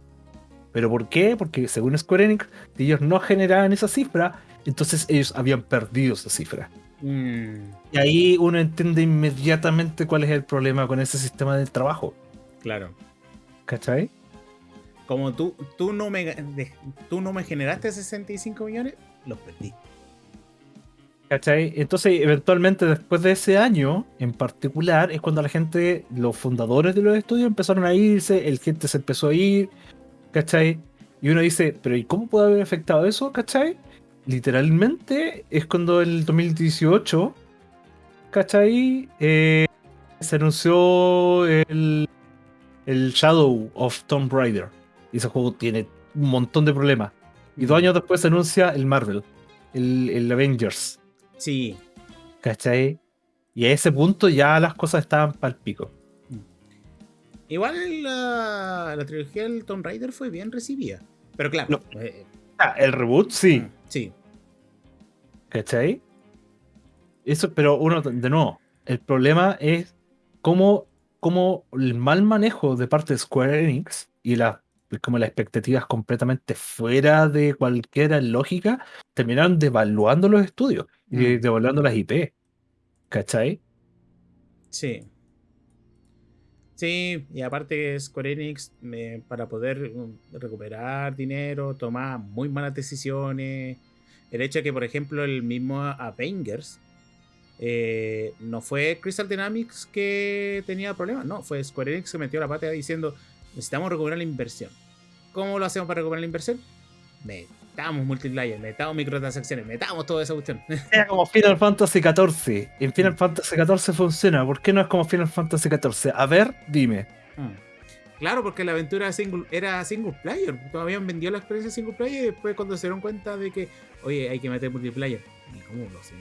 ¿Pero por qué? Porque según Square Enix, si ellos no generaban esa cifra, entonces ellos habían perdido esa cifra. Mm, Y ahí uno entiende inmediatamente cuál es el problema con ese sistema de trabajo. claro. ¿Cachai? Como tú, tú, no me, tú no me generaste 65 millones, los perdí. ¿Cachai? Entonces, eventualmente, después de ese año en particular, es cuando la gente, los fundadores de los estudios empezaron a irse, el gente se empezó a ir, ¿cachai? Y uno dice, pero ¿y cómo puede haber afectado eso? ¿cachai? Literalmente es cuando en el 2018, ¿cachai? Eh, se anunció el, el Shadow of Tomb Raider. Y ese juego tiene un montón de problemas. Y dos años después se anuncia el Marvel, el, el Avengers. Sí. ¿Cachai? Y a ese punto ya las cosas estaban pal pico. Igual la, la trilogía del Tomb Raider fue bien recibida. Pero claro. No. eh, El reboot sí, sí. ¿cachai? Eso, pero uno, de nuevo, el problema es cómo, cómo el mal manejo de parte de Square Enix y la, como las expectativas completamente fuera de cualquier lógica terminaron devaluando los estudios y Mm. devaluando las IP. ¿Cachai? Sí. Sí, y aparte Square Enix, para poder um, recuperar dinero, toma muy malas decisiones. El hecho de que, por ejemplo, el mismo Avengers eh, no fue Crystal Dynamics que tenía problemas, no, fue Square Enix que metió la pata diciendo necesitamos recuperar la inversión. ¿Cómo lo hacemos para recuperar la inversión? Metamos multiplayer, metamos microtransacciones, metamos toda esa cuestión. Era como Final Fantasy XIV. En Final Fantasy XIV funciona. ¿Por qué no es como Final Fantasy XIV? A ver, dime. Mm. Claro, porque la aventura era single, era single player. Todavía han vendido la experiencia single player y después cuando se dieron cuenta de que, oye, hay que meter multiplayer. ¿Y cómo lo hacen?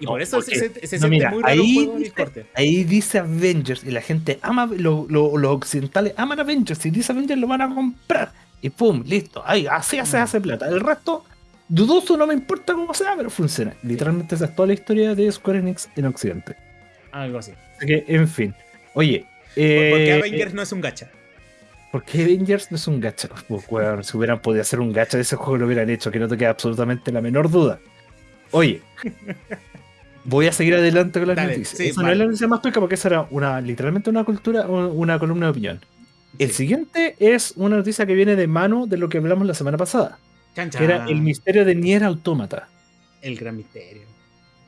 Y No, por eso porque- se, se- se no, siente mira, muy raro ahí juego dice- el corte. Ahí dice Avengers y la gente ama, lo- lo- los occidentales aman Avengers y dice Avengers lo van a comprar. Y pum, listo. Ahí, así se Mm. hace plata. El resto, dudoso, no me importa cómo sea, pero funciona. Literalmente esa es toda la historia de Square Enix en Occidente. Algo así. Así que, en fin. Oye. ¿Por, por qué eh, Avengers no es un gacha? ¿Por qué Avengers no es un gacha? Pues, weón, si hubieran podido hacer un gacha de ese juego lo hubieran hecho, que no te queda absolutamente la menor duda. Oye, voy a seguir adelante con las Dale, noticias. sí, esa no es la noticia más peca porque esa era una, literalmente una cultura, un- una columna de opinión. El Sí. siguiente es una noticia que viene de mano de lo que hablamos la semana pasada, Chan, que era el misterio de Nier Automata. El gran misterio.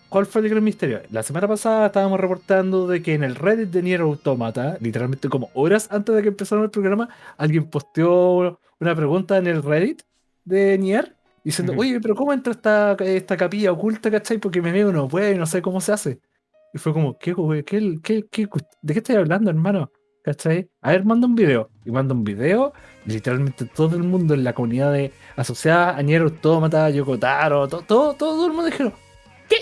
¿Cuál fue el gran misterio? La semana pasada estábamos reportando de que en el Reddit de Nier Automata, literalmente como horas antes de que empezara el programa, alguien posteó una pregunta en el Reddit de Nier diciendo, Ujú. oye, pero ¿cómo entra esta, esta capilla oculta, cachai? Porque mi amigo no puede, no sé cómo se hace. Y fue como, ¿qué, güey? ¿Qué, qué, qué, de qué estoy hablando, hermano? ¿Cachai? A ver, manda un video. Y manda un video, literalmente todo el mundo en la comunidad de asociada a Nier Automata, Yokotaro, todo, todo, todo el mundo dijeron, ¿qué?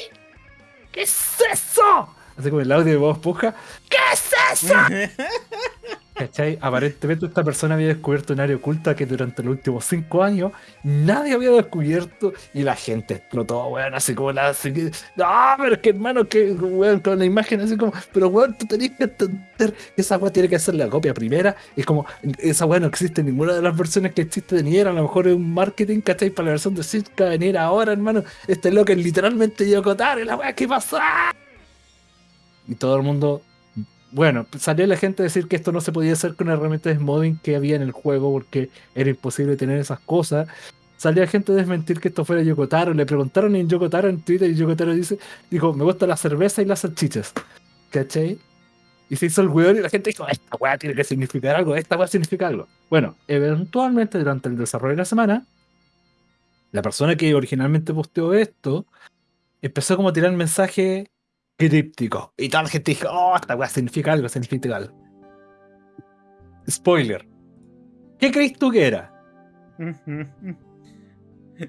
¿Qué es eso? así como el audio de voz puja. ¿Qué es eso? ¿Cachai? Aparentemente esta persona había descubierto un área oculta que durante los últimos cinco años nadie había descubierto y la gente explotó, weón, así como la... Así no, pero es que hermano, que weón, con la imagen así como, pero weón, tú tenías que entender que esa weón tiene que ser la copia primera es como, esa weón no existe en ninguna de las versiones que existe de Nier, a lo mejor es un marketing, ¿cachai? Para la versión de Sitka venir ahora, hermano, este loco es literalmente Yokotaro la weón, ¿qué pasó? Y todo el mundo bueno, salió la gente a decir que esto no se podía hacer con herramientas de modding que había en el juego porque era imposible tener esas cosas. Salió la gente a desmentir que esto fuera Yokotaro. Le preguntaron en Yokotaro en Twitter y Yokotaro dice, dijo, me gusta la cerveza y las salchichas. ¿Cachai? Y se hizo el weón y la gente dijo, esta weá tiene que significar algo, esta weá significa algo. Bueno, eventualmente durante el desarrollo de la semana, la persona que originalmente posteó esto empezó como a tirar mensaje críptico. Y toda la gente dijo, oh, esta weá significa algo, significa algo. Spoiler. ¿Qué crees tú que era?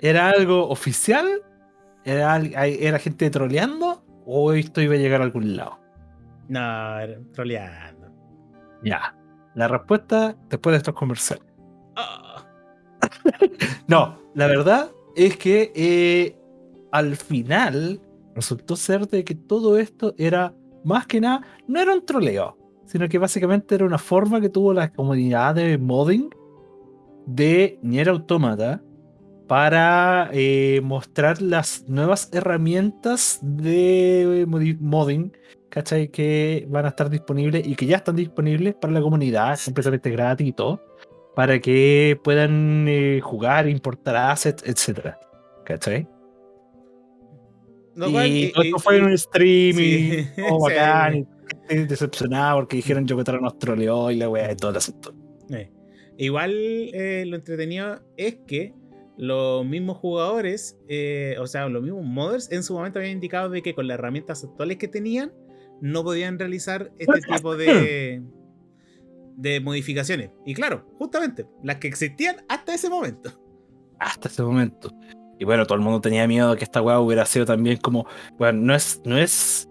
¿Era algo oficial? ¿Era, ¿Era gente troleando? ¿O esto iba a llegar a algún lado? No, era troleando. Ya. La respuesta después de estos comerciales. Ah. no, la verdad es que eh, al final resultó ser de que todo esto era más que nada, no era un troleo, sino que básicamente era una forma que tuvo la comunidad de modding de Nier Automata para eh, mostrar las nuevas herramientas de modding, ¿cachai? Que van a estar disponibles y que ya están disponibles para la comunidad, completamente gratis y todo, para que puedan eh, jugar, importar assets, etc. ¿cachai? Y todo esto fue en un stream y oh, bacán, y decepcionado porque dijeron yo que nos troleó y la weá y todo el asunto. Igual eh, lo entretenido es que los mismos jugadores, eh, o sea, los mismos modders en su momento habían indicado de que con las herramientas actuales que tenían no podían realizar este tipo de, de modificaciones. Y claro, justamente, las que existían hasta ese momento. Hasta ese momento. Y bueno, todo el mundo tenía miedo de que esta weá hubiera sido también como. Bueno, no es, no es.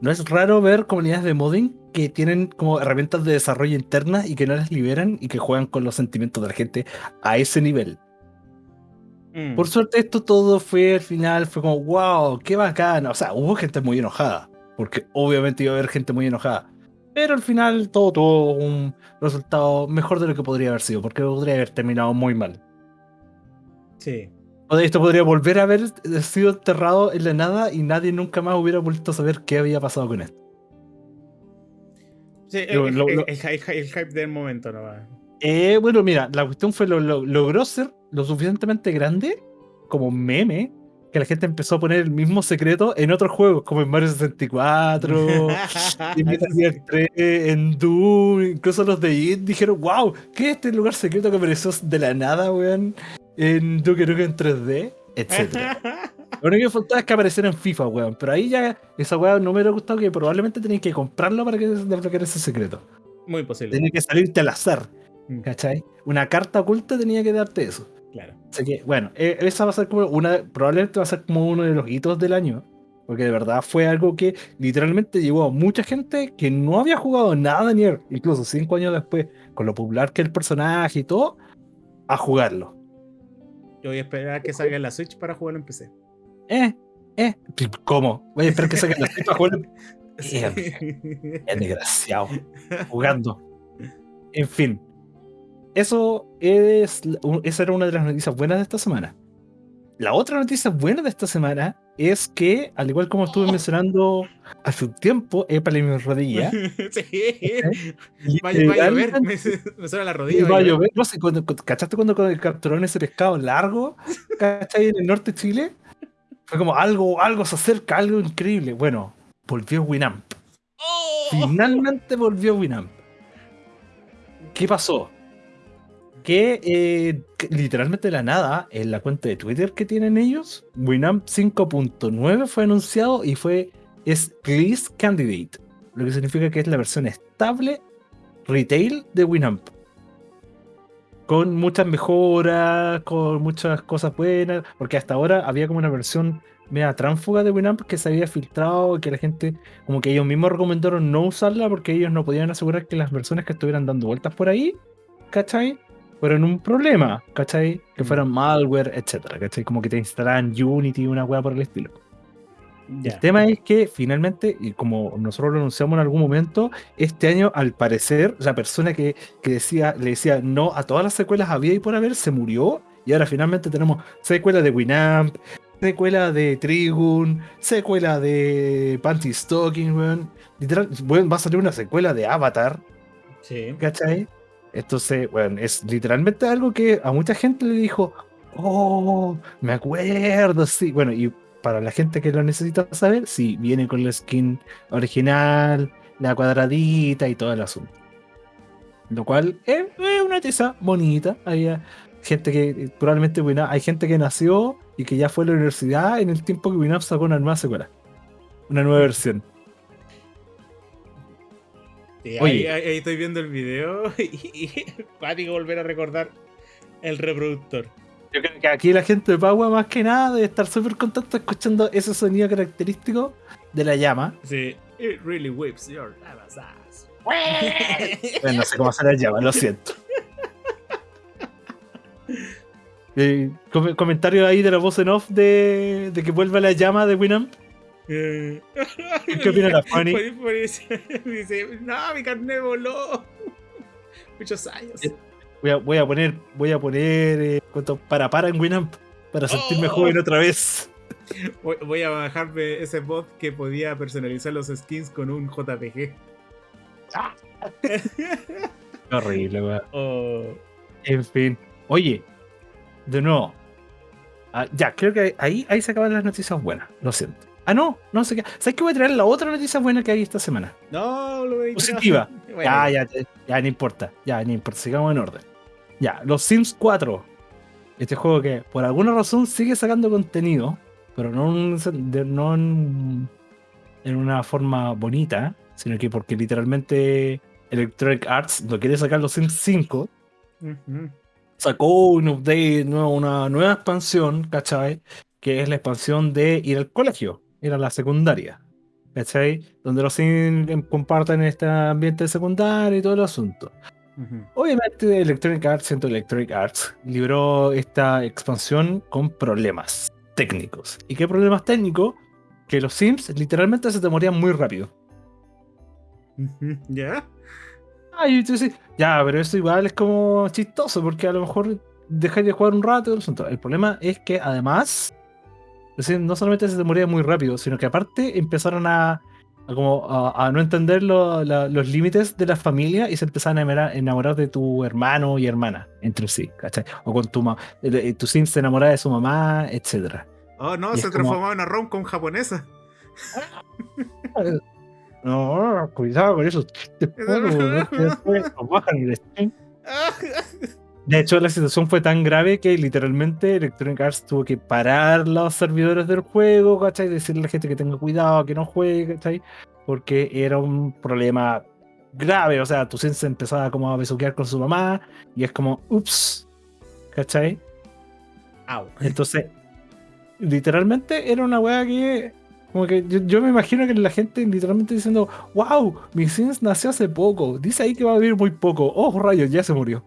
No es raro ver comunidades de modding que tienen como herramientas de desarrollo internas y que no las liberan y que juegan con los sentimientos de la gente a ese nivel. Mm. Por suerte, esto todo fue al final, fue como, wow, qué bacán. O sea, hubo gente muy enojada, porque obviamente iba a haber gente muy enojada. Pero al final todo tuvo un resultado mejor de lo que podría haber sido, porque podría haber terminado muy mal. Sí. Esto podría volver a haber sido enterrado en la nada y nadie nunca más hubiera vuelto a saber qué había pasado con esto. Sí, el, hype del momento no va. Eh, bueno, mira, la cuestión fue lo, logró ser lo suficientemente grande como meme que la gente empezó a poner el mismo secreto en otros juegos, como en Mario 64, en Metal Gear 3, en Doom, incluso los de IT dijeron, wow, ¿qué es este lugar secreto que apareció de la nada, weón? En Duke Nukem en 3D, etc. Lo único que faltaba es que apareciera en FIFA, weón. Pero ahí ya esa weón no me hubiera gustado que probablemente tenéis que comprarlo para que desbloquear ese secreto. Muy posible. Tenía que salirte al azar. Mm. ¿Cachai? Una carta oculta tenía que darte eso. Claro. Así que, bueno, e, esa va a ser como una. Probablemente va a ser como uno de los hitos del año. Porque de verdad fue algo que literalmente llevó a mucha gente que no había jugado nada ni incluso cinco años después, con lo popular que el personaje y todo, a jugarlo. Yo voy a esperar que salga en la Switch para jugarlo en PC. Eh, eh. ¿Cómo? Voy a esperar que salga en la Switch para jugarlo en PC. Es desgraciado. Jugando. En fin. Eso es. Esa era una de las noticias buenas de esta semana. La otra noticia buena de esta semana es que, al igual como estuve mencionando hace un tiempo, épale mi rodilla. sí. Vaya a ver, me, suena la rodilla. Vaya a ver, no sé, cuando, ¿cachaste cuando capturaron ese pescado largo? ¿Cachai? En el norte de Chile. Fue como algo, algo se acerca, algo increíble. Bueno, volvió Winamp. Oh. Finalmente volvió Winamp. ¿Qué pasó? Que eh, literalmente de la nada, en la cuenta de Twitter que tienen ellos, Winamp 5.9 fue anunciado y fue es Release Candidate, lo que significa que es la versión estable retail de Winamp. con muchas mejoras, con muchas cosas buenas, porque hasta ahora había como una versión media tránfuga de Winamp que se había filtrado y que la gente, como que ellos mismos recomendaron no usarla porque ellos no podían asegurar que las versiones que estuvieran dando vueltas por ahí, ¿cachai? Fueron un problema, ¿cachai? Que fueran malware, etcétera, ¿cachai? Como que te instalaran Unity, una weá por el estilo. Ya. El tema es que finalmente, y como nosotros lo anunciamos en algún momento, este año al parecer la persona que, que decía, le decía no a todas las secuelas había y por haber se murió y ahora finalmente tenemos secuela de Winamp, secuela de Trigun, secuela de Panty Stocking, weón. Literal, va a salir una secuela de Avatar, Sí. ¿cachai? Entonces, bueno, es literalmente algo que a mucha gente le dijo, oh, me acuerdo, sí. Bueno, y para la gente que lo necesita saber, sí, viene con la skin original, la cuadradita y todo el asunto. Lo cual es, una tiza bonita. Había gente que, eh, probablemente hay gente que nació y que ya fue a la universidad en el tiempo que Winamp sacó una nueva secuela. Una nueva versión. Sí, Oye. ahí, ahí estoy viendo el video y, y volver a recordar el reproductor. Yo creo que aquí la gente de Pagua más que nada debe estar súper contenta escuchando ese sonido característico de la llama. Sí. It really whips your lava's ass. Bueno, no sé cómo hacer la llama, lo siento. Eh, com- comentario ahí de la voz en off de, de que vuelva la llama de Winamp. Eh, ¿Qué opina la Fanny? Dice, no, mi carnet voló. Muchos años. Eh, Voy a, voy a poner, voy a poner eh, para para en Winamp para sentirme Oh. joven otra vez. Voy, voy a bajarme ese bot que podía personalizar los skins con un JPG. Horrible, weón. Oh, En fin. Oye, de nuevo. Ah, ya, creo que ahí, ahí se acaban las noticias buenas. Lo siento. Ah, no, no sé qué. ¿Sabes qué voy a traer la otra noticia buena que hay esta semana? no, lo veis. Positiva. Bueno, Ya, ya, ya, ya, no importa. Ya, no importa. Sigamos en orden. Ya, los Sims 4. Este juego que por alguna razón sigue sacando contenido, pero no, en- de- no en, en una forma bonita, sino que porque literalmente Electronic Arts lo quiere sacar los Sims 5 ujú. sacó un update, una nueva expansión, ¿cachai? Que es la expansión de ir al colegio, ir a la secundaria, ¿cachai? Donde los Sims comparten este ambiente secundario y todo el asunto. Obviamente Electronic Arts, siendo Electronic Arts, libró esta expansión con problemas técnicos. ¿Y qué problemas técnicos? Que los Sims literalmente se te morían muy rápido. ¿Ya? Ah, y tú dices, ya, pero eso igual es como chistoso, porque a lo mejor dejáis de jugar un rato y el asunto. El problema es que además, no solamente se moría muy rápido, sino que aparte empezaron a, a como a, a no entender lo- la- los límites de la familia y se empezaron a enamorar, enamorar de tu hermano y hermana entre sí, ¿cachai? O con tu mamá, tu sim se enamora de su mamá, etcétera. Oh, no, Y se como- transformaba en una rom-com japonesa. No, cuidado con eso. Después, después De hecho, la situación fue tan grave que literalmente Electronic Arts tuvo que parar los servidores del juego, ¿cachai? Decirle a la gente que tenga cuidado, que no juegue, ¿cachai? Porque era un problema grave. O sea, tu se empezaba como a besuquear con su mamá y es como, ups, ¿cachai? Au. Entonces, literalmente era una weá que. Como que yo, yo me imagino que la gente literalmente diciendo, wow, mi Sims nació hace poco. Dice ahí que va a vivir muy poco. Oh, rayos, ya se murió.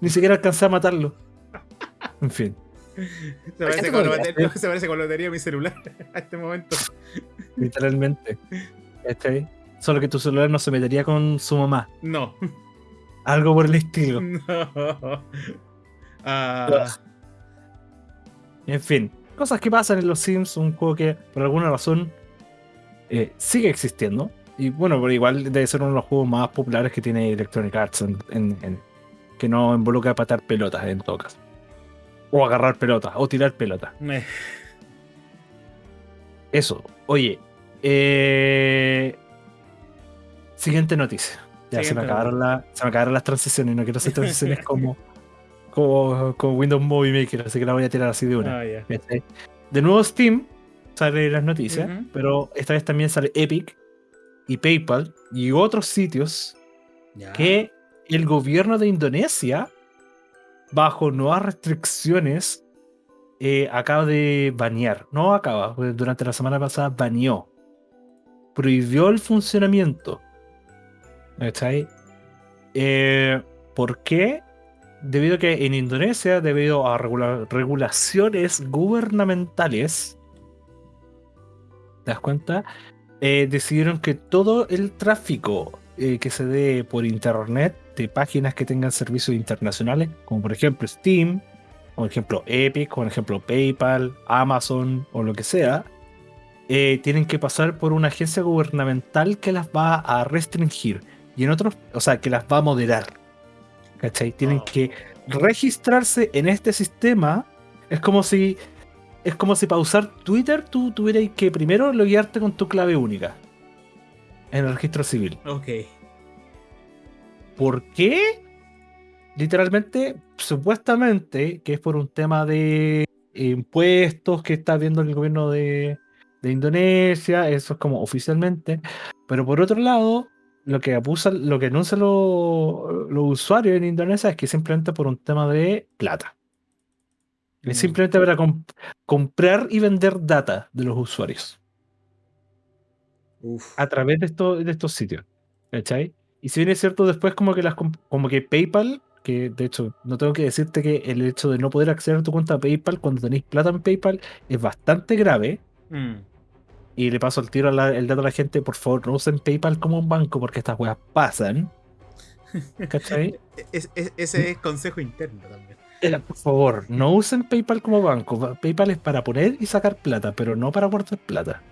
Ni siquiera alcancé a matarlo. En fin. Se parece, gente con batería, se parece con de mi celular a este momento. Literalmente. ¿Cachai? Solo que tu celular no se metería con su mamá. No. Algo por el estilo. No. Ah, En fin. Cosas que pasan en los Sims, un juego que por alguna razón eh, sigue existiendo. Y bueno, pero igual debe ser uno de los juegos más populares que tiene Electronic Arts en, en- en- que no involucra patar pelotas en todo caso. O agarrar pelotas, o tirar pelotas. me- Eso. Oye. eh, Siguiente noticia. Ya se me, acabaron la- se me acabaron las transiciones. No quiero hacer transiciones como, como, como Windows Movie Maker, así que la voy a tirar así de una. Ah. ¿cachai? De nuevo Steam sale las noticias, pero esta vez también sale Epic y PayPal y otros sitios que el gobierno de Indonesia bajo nuevas restricciones, eh, acaba de banear. No acaba, durante la semana pasada baneó. Prohibió el funcionamiento. ¿Está eh, ¿Por qué? Debido a que en Indonesia, debido a regulaciones gubernamentales, ¿te das cuenta? Eh, decidieron que todo el tráfico que se dé por internet de páginas que tengan servicios internacionales, como por ejemplo Steam, por ejemplo Epic, por ejemplo PayPal, Amazon o lo que sea, eh, tienen que pasar por una agencia gubernamental que las va a restringir y en otros, o sea, que las va a moderar. ¿Cachai? Tienen que registrarse en este sistema. Es como si es como si para usar Twitter tú tuvieras que primero loguearte con tu clave única en el registro civil. Ok. ¿Por qué? Literalmente, supuestamente, que es por un tema de impuestos que está viendo el gobierno de, Indonesia, eso es como oficialmente. Pero por otro lado, lo que abusa, lo que anuncian los, usuarios en Indonesia es que simplemente por un tema de plata. Es mm. simplemente para comprar y vender data de los usuarios. A través de, de estos sitios. ¿Cachai? Y si bien es cierto, después como que las como que PayPal, que de hecho no tengo que decirte que el hecho de no poder acceder a tu cuenta PayPal cuando tenéis plata en PayPal es bastante grave. Mm. Y le paso el tiro el dato a la gente, por favor, no usen PayPal como un banco porque estas weas pasan. ¿Cachai? ese es consejo interno también. Eh, por favor, no usen PayPal como banco. PayPal es para poner y sacar plata, pero no para guardar plata.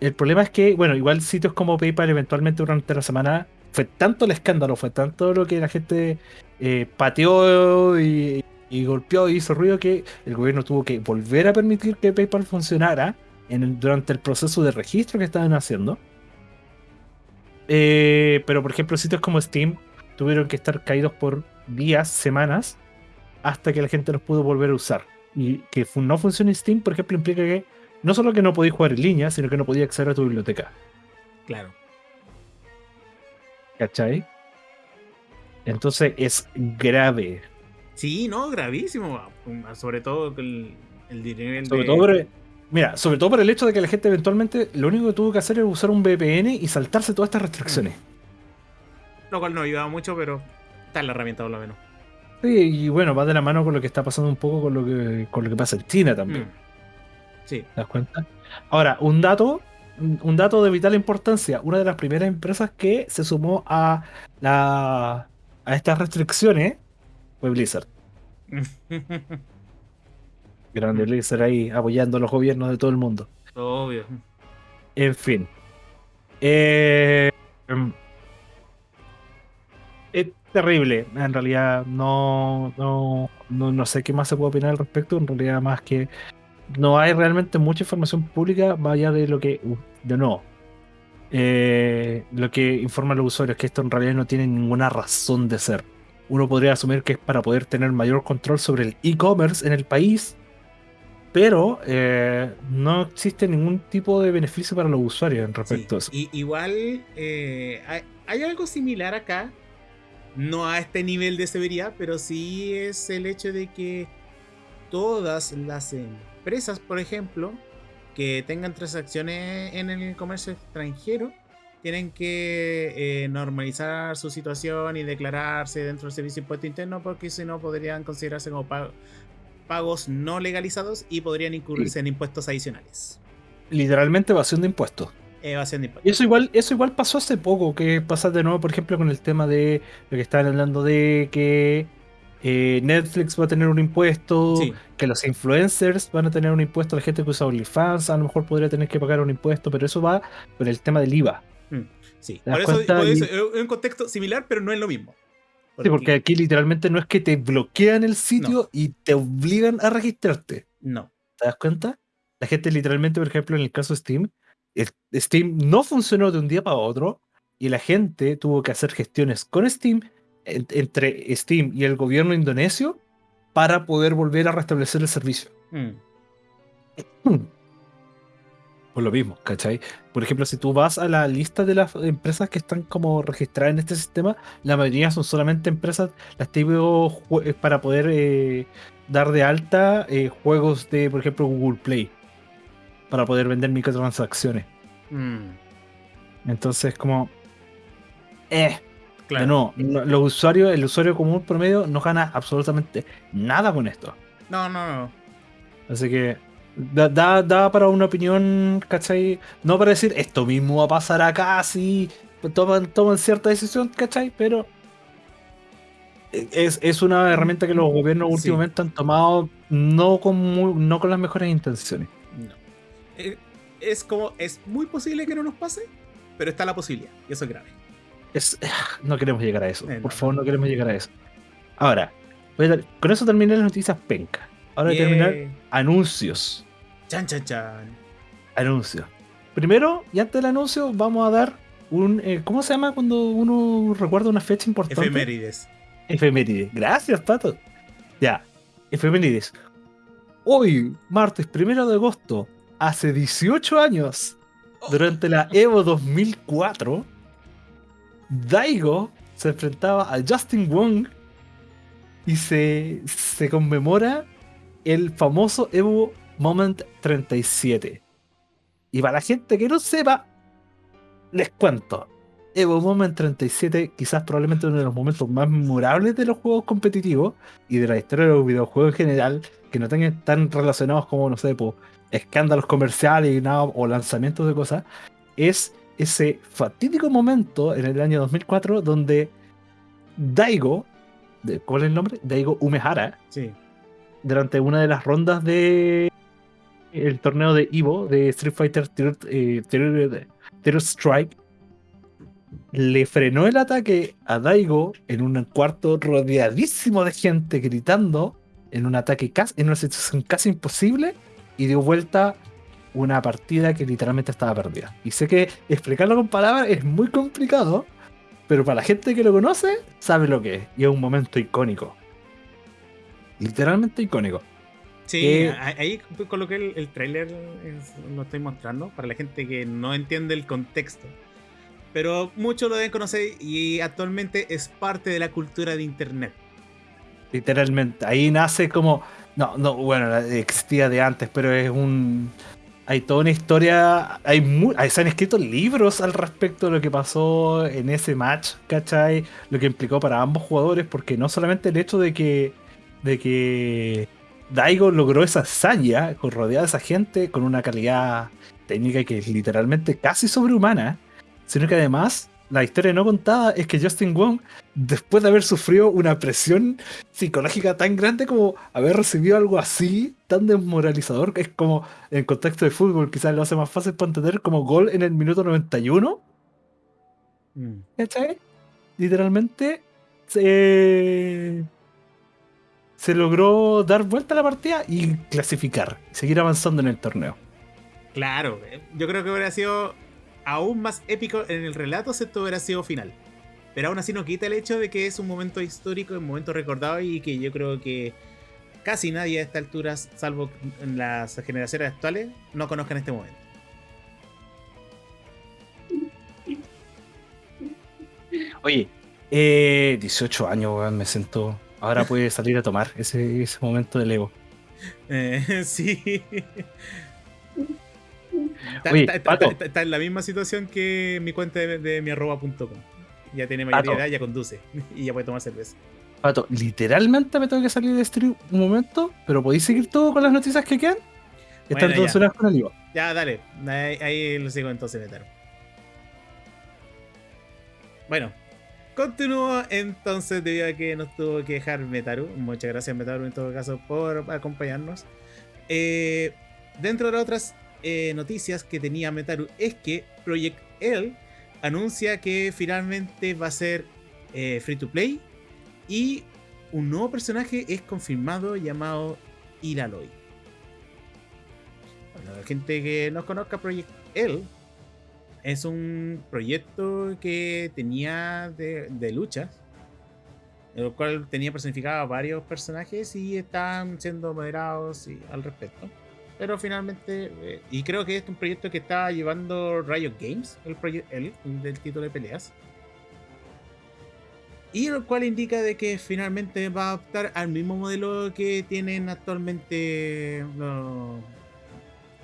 El problema es que, bueno, igual sitios como PayPal eventualmente durante la semana fue tanto el escándalo, fue tanto lo que la gente eh, pateó y, golpeó y hizo ruido que el gobierno tuvo que volver a permitir que PayPal funcionara durante el proceso de registro que estaban haciendo. Eh, pero por ejemplo, sitios como Steam tuvieron que estar caídos por días, semanas, hasta que la gente los pudo volver a usar. Y que no funcione Steam, por ejemplo, implica que no solo que no podías jugar en línea, sino que no podías acceder a tu biblioteca. Claro. ¿Cachai? Entonces es grave. Sí, no, gravísimo. Sobre todo el, el dinero. Sobre todo por, mira, sobre todo por el hecho de que la gente eventualmente lo único que tuvo que hacer es usar un VPN y saltarse todas estas restricciones. Lo cual no ayudaba mucho, pero está en la herramienta por lo menos. Sí, y bueno, va de la mano con lo que está pasando un poco con lo que, con lo que pasa en China también. Mm. Sí. ¿Te das cuenta? Ahora, un dato un dato de vital importancia, una de las primeras empresas que se sumó a, la, a estas restricciones fue Blizzard. Grande Blizzard ahí apoyando a los gobiernos de todo el mundo. Obvio. En fin. Eh, em, es terrible. En realidad no, no, no, no sé qué más se puede opinar al respecto. En realidad más que no hay realmente mucha información pública vaya de lo que, de no, eh, lo que informan los usuarios, que esto en realidad no tiene ninguna razón de ser. Uno podría asumir que es para poder tener mayor control sobre el e-commerce en el país, pero eh, no existe ningún tipo de beneficio para los usuarios en respecto a eso. Y, igual eh, hay, hay, algo similar acá, no a este nivel de severidad, pero sí es el hecho de que todas las empresas, por ejemplo, que tengan transacciones en el comercio extranjero, tienen que eh, normalizar su situación y declararse dentro del servicio de impuesto interno porque si no podrían considerarse como pagos no legalizados y podrían incurrirse en impuestos adicionales. Literalmente evasión de impuestos. Evasión de impuestos. Y eso igual, eso igual pasó hace poco, que pasa de nuevo, por ejemplo, con el tema de lo que estaban hablando de que eh, Netflix va a tener un impuesto, que los influencers van a tener un impuesto, la gente que usa OnlyFans a lo mejor podría tener que pagar un impuesto, pero eso va por el tema del IVA. Mm, sí, por eso, es un contexto similar, pero no es lo mismo. Sí, porque aquí literalmente no es que te bloquean el sitio y te obligan a registrarte. No. ¿Te das cuenta? La gente literalmente, por ejemplo, en el caso de Steam, Steam no funcionó de un día para otro y la gente tuvo que hacer gestiones con Steam entre Steam y el gobierno indonesio para poder volver a restablecer el servicio. Mm. Por lo mismo, ¿cachai? Por ejemplo, si tú vas a la lista de las empresas que están como registradas en este sistema, la mayoría son solamente empresas, las típicas eh, para poder eh, dar de alta eh, juegos de, por ejemplo, Google Play, para poder vender microtransacciones. Mm. Entonces, como... Eh, claro. no, los usuarios, el usuario común promedio no gana absolutamente nada con esto. No, no, no. Así que Da, da, para una opinión, ¿cachai? No para decir esto mismo va a pasar acá, sí, toman, toman cierta decisión, ¿cachai? Pero es, es, una herramienta que los gobiernos últimamente han tomado no con, no con las mejores intenciones. No. Eh, es como, es muy posible que no nos pase, pero está la posibilidad, y eso es grave. Es, no queremos llegar a eso, eh, por favor, no queremos llegar a eso. Ahora, con eso terminé las noticias penca. Ahora voy a terminar anuncios. Chan, chan, chan. Anuncios. Primero, y antes del anuncio, vamos a dar un. Eh, ¿Cómo se llama cuando uno recuerda una fecha importante? Efemérides. Efemérides. Gracias, Pato. Ya. Efemérides. Hoy, martes primero de agosto, hace 18 años, durante la Evo 2004, Daigo se enfrentaba a Justin Wong y se, se conmemora el famoso Evo Moment 37. Y para la gente que no sepa, les cuento. Evo Moment 37, quizás probablemente uno de los momentos más memorables de los juegos competitivos y de la historia de los videojuegos en general, que no tengan tan relacionados como, no sé, escándalos comerciales y nada, o lanzamientos de cosas, es ese fatídico momento en el año 2004 donde Daigo, ¿cuál es el nombre? Daigo Umehara, sí durante una de las rondas de el torneo de Evo de Street Fighter eh, Terror, Strike le frenó el ataque a Daigo en un cuarto rodeadísimo de gente gritando en un ataque casi, en una situación casi imposible y dio vuelta una partida que literalmente estaba perdida. Y sé que explicarlo con palabras es muy complicado, pero para la gente que lo conoce sabe lo que es y es un momento icónico literalmente icónico. Sí, eh, ahí coloqué el, el trailer, lo estoy mostrando, para la gente que no entiende el contexto. Pero muchos lo deben conocer y actualmente es parte de la cultura de Internet. Literalmente, ahí nace como... No, no, bueno, existía de antes, pero es un... Hay toda una historia, hay se han escrito libros al respecto de lo que pasó en ese match, ¿cachai? Lo que implicó para ambos jugadores, porque no solamente el hecho de que de que Daigo logró esa hazaña con rodeada de esa gente con una calidad técnica que es literalmente casi sobrehumana, sino que además la historia no contada es que Justin Wong, después de haber sufrido una presión psicológica tan grande como haber recibido algo así, tan desmoralizador, que es como en contexto de fútbol, quizás lo hace más fácil para entender como gol en el minuto 91. Mm. ¿Cachai? Literalmente se se logró dar vuelta a la partida y clasificar, seguir avanzando en el torneo. Claro, eh, yo creo que hubiera sido aún más épico en el relato si esto hubiera sido final. Pero aún así no quita el hecho de que es un momento histórico, un momento recordado y que yo creo que casi nadie a esta altura, salvo en las generaciones actuales, no conozcan este momento. Oye, eh, 18 años, me siento Ahora puede salir a tomar ese, ese momento del ego. Eh, sí. Está, en la misma situación que mi cuenta de, mi arroba.com. Ya tiene mayoría de edad, ya conduce y ya puede tomar cerveza. Pato, literalmente me tengo que salir de stream un momento, pero podéis seguir todo con las noticias que quedan. Están todas ya. con el Ya, dale. Ahí, lo sigo entonces, Metaro. Bueno, Continúo entonces debido a que nos tuvo que dejar Metaru. Muchas gracias Metaru en todo caso por acompañarnos. Eh, dentro de las otras eh, noticias que tenía Metaru es que Project L anuncia que finalmente va a ser eh, free to play y un nuevo personaje es confirmado llamado Iraloy. Para la gente que no conozca Project L, es un proyecto que tenía de, de lucha, en el cual tenía personificado a varios personajes y están siendo moderados al respecto. Pero finalmente, eh, y creo que este es un proyecto que está llevando Riot Games, el, el, del título de peleas. Y lo cual indica de que finalmente va a optar al mismo modelo que tienen actualmente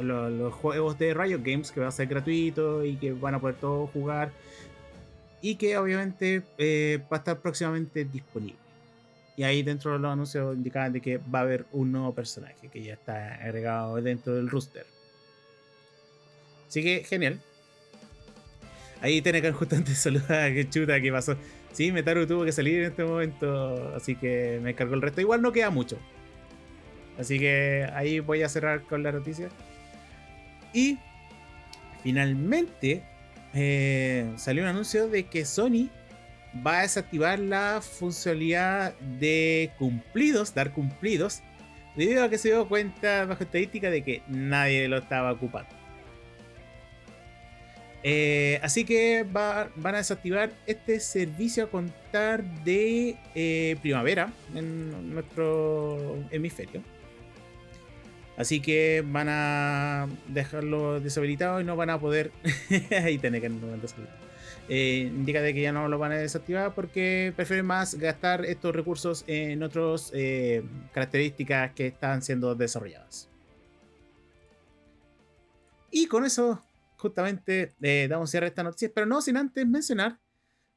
los, juegos de Riot Games, que va a ser gratuito y que van a poder todos jugar. Y que obviamente eh, va a estar próximamente disponible. Y ahí dentro de los anuncios indicaban de que va a haber un nuevo personaje que ya está agregado dentro del rooster. Así que genial. Ahí tiene que justamente saludar que chuta que pasó. Sí, Metaru tuvo que salir en este momento, así que me cargó el resto. Igual no queda mucho. Así que ahí voy a cerrar con la noticia. Y finalmente eh, salió un anuncio de que Sony va a desactivar la funcionalidad de cumplidos, dar cumplidos, debido a que se dio cuenta bajo estadística de que nadie lo estaba ocupando. Eh, así que van a desactivar este servicio a contar de eh, primavera en nuestro hemisferio. Así que van a dejarlo deshabilitado y no van a poder. Ahí tiene que no eh, indica de que ya no lo van a desactivar porque prefieren más gastar estos recursos en otras eh, características que están siendo desarrolladas. Y con eso, justamente, eh, damos cierre a esta noticia, pero no sin antes mencionar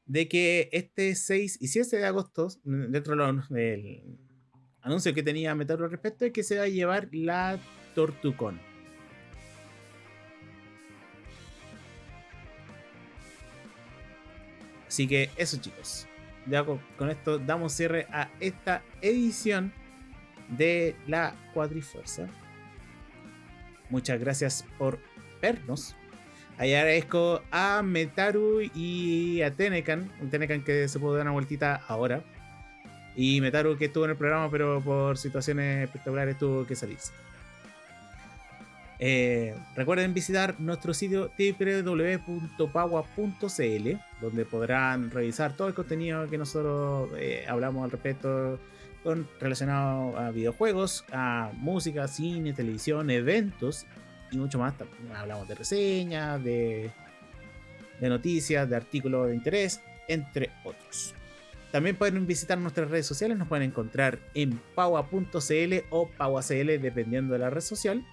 de que este 6 y 7 de agosto, dentro del anuncio que tenía Metal al respecto, es que se va a llevar la Tortucon. Así que eso chicos. Ya con, esto damos cierre a esta edición de la Cuadrifuerza. Muchas gracias por vernos. Agradezco a Metaru y a Tenecan. Un Tenecan que se pudo dar una vueltita ahora. Y Metaru que estuvo en el programa, pero por situaciones espectaculares tuvo que salirse. Eh, recuerden visitar nuestro sitio www.pagua.cl, donde podrán revisar todo el contenido que nosotros eh, hablamos al respecto relacionado a videojuegos, a música, cine, televisión, eventos y mucho más. hablamos de reseñas, de, de noticias, de artículos de interés, entre otros. También pueden visitar nuestras redes sociales, nos pueden encontrar en paua.cl o pauacl dependiendo de la red social.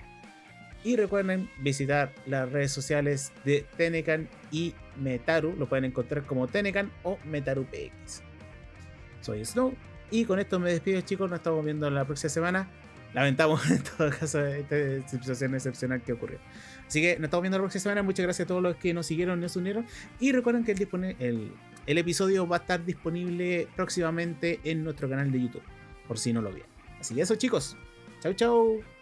Y recuerden visitar las redes sociales de Tenecan y Metaru. Lo pueden encontrar como Tenecan o MetaruPX. Soy Snow. Y con esto me despido, chicos. Nos estamos viendo la próxima semana. Lamentamos en todo caso esta situación excepcional que ocurrió. Así que nos estamos viendo la próxima semana. Muchas gracias a todos los que nos siguieron y nos unieron. Y recuerden que el episodio va a estar disponible próximamente en nuestro canal de YouTube. Por si no lo vieron. Así que eso, chicos. Chau, chau.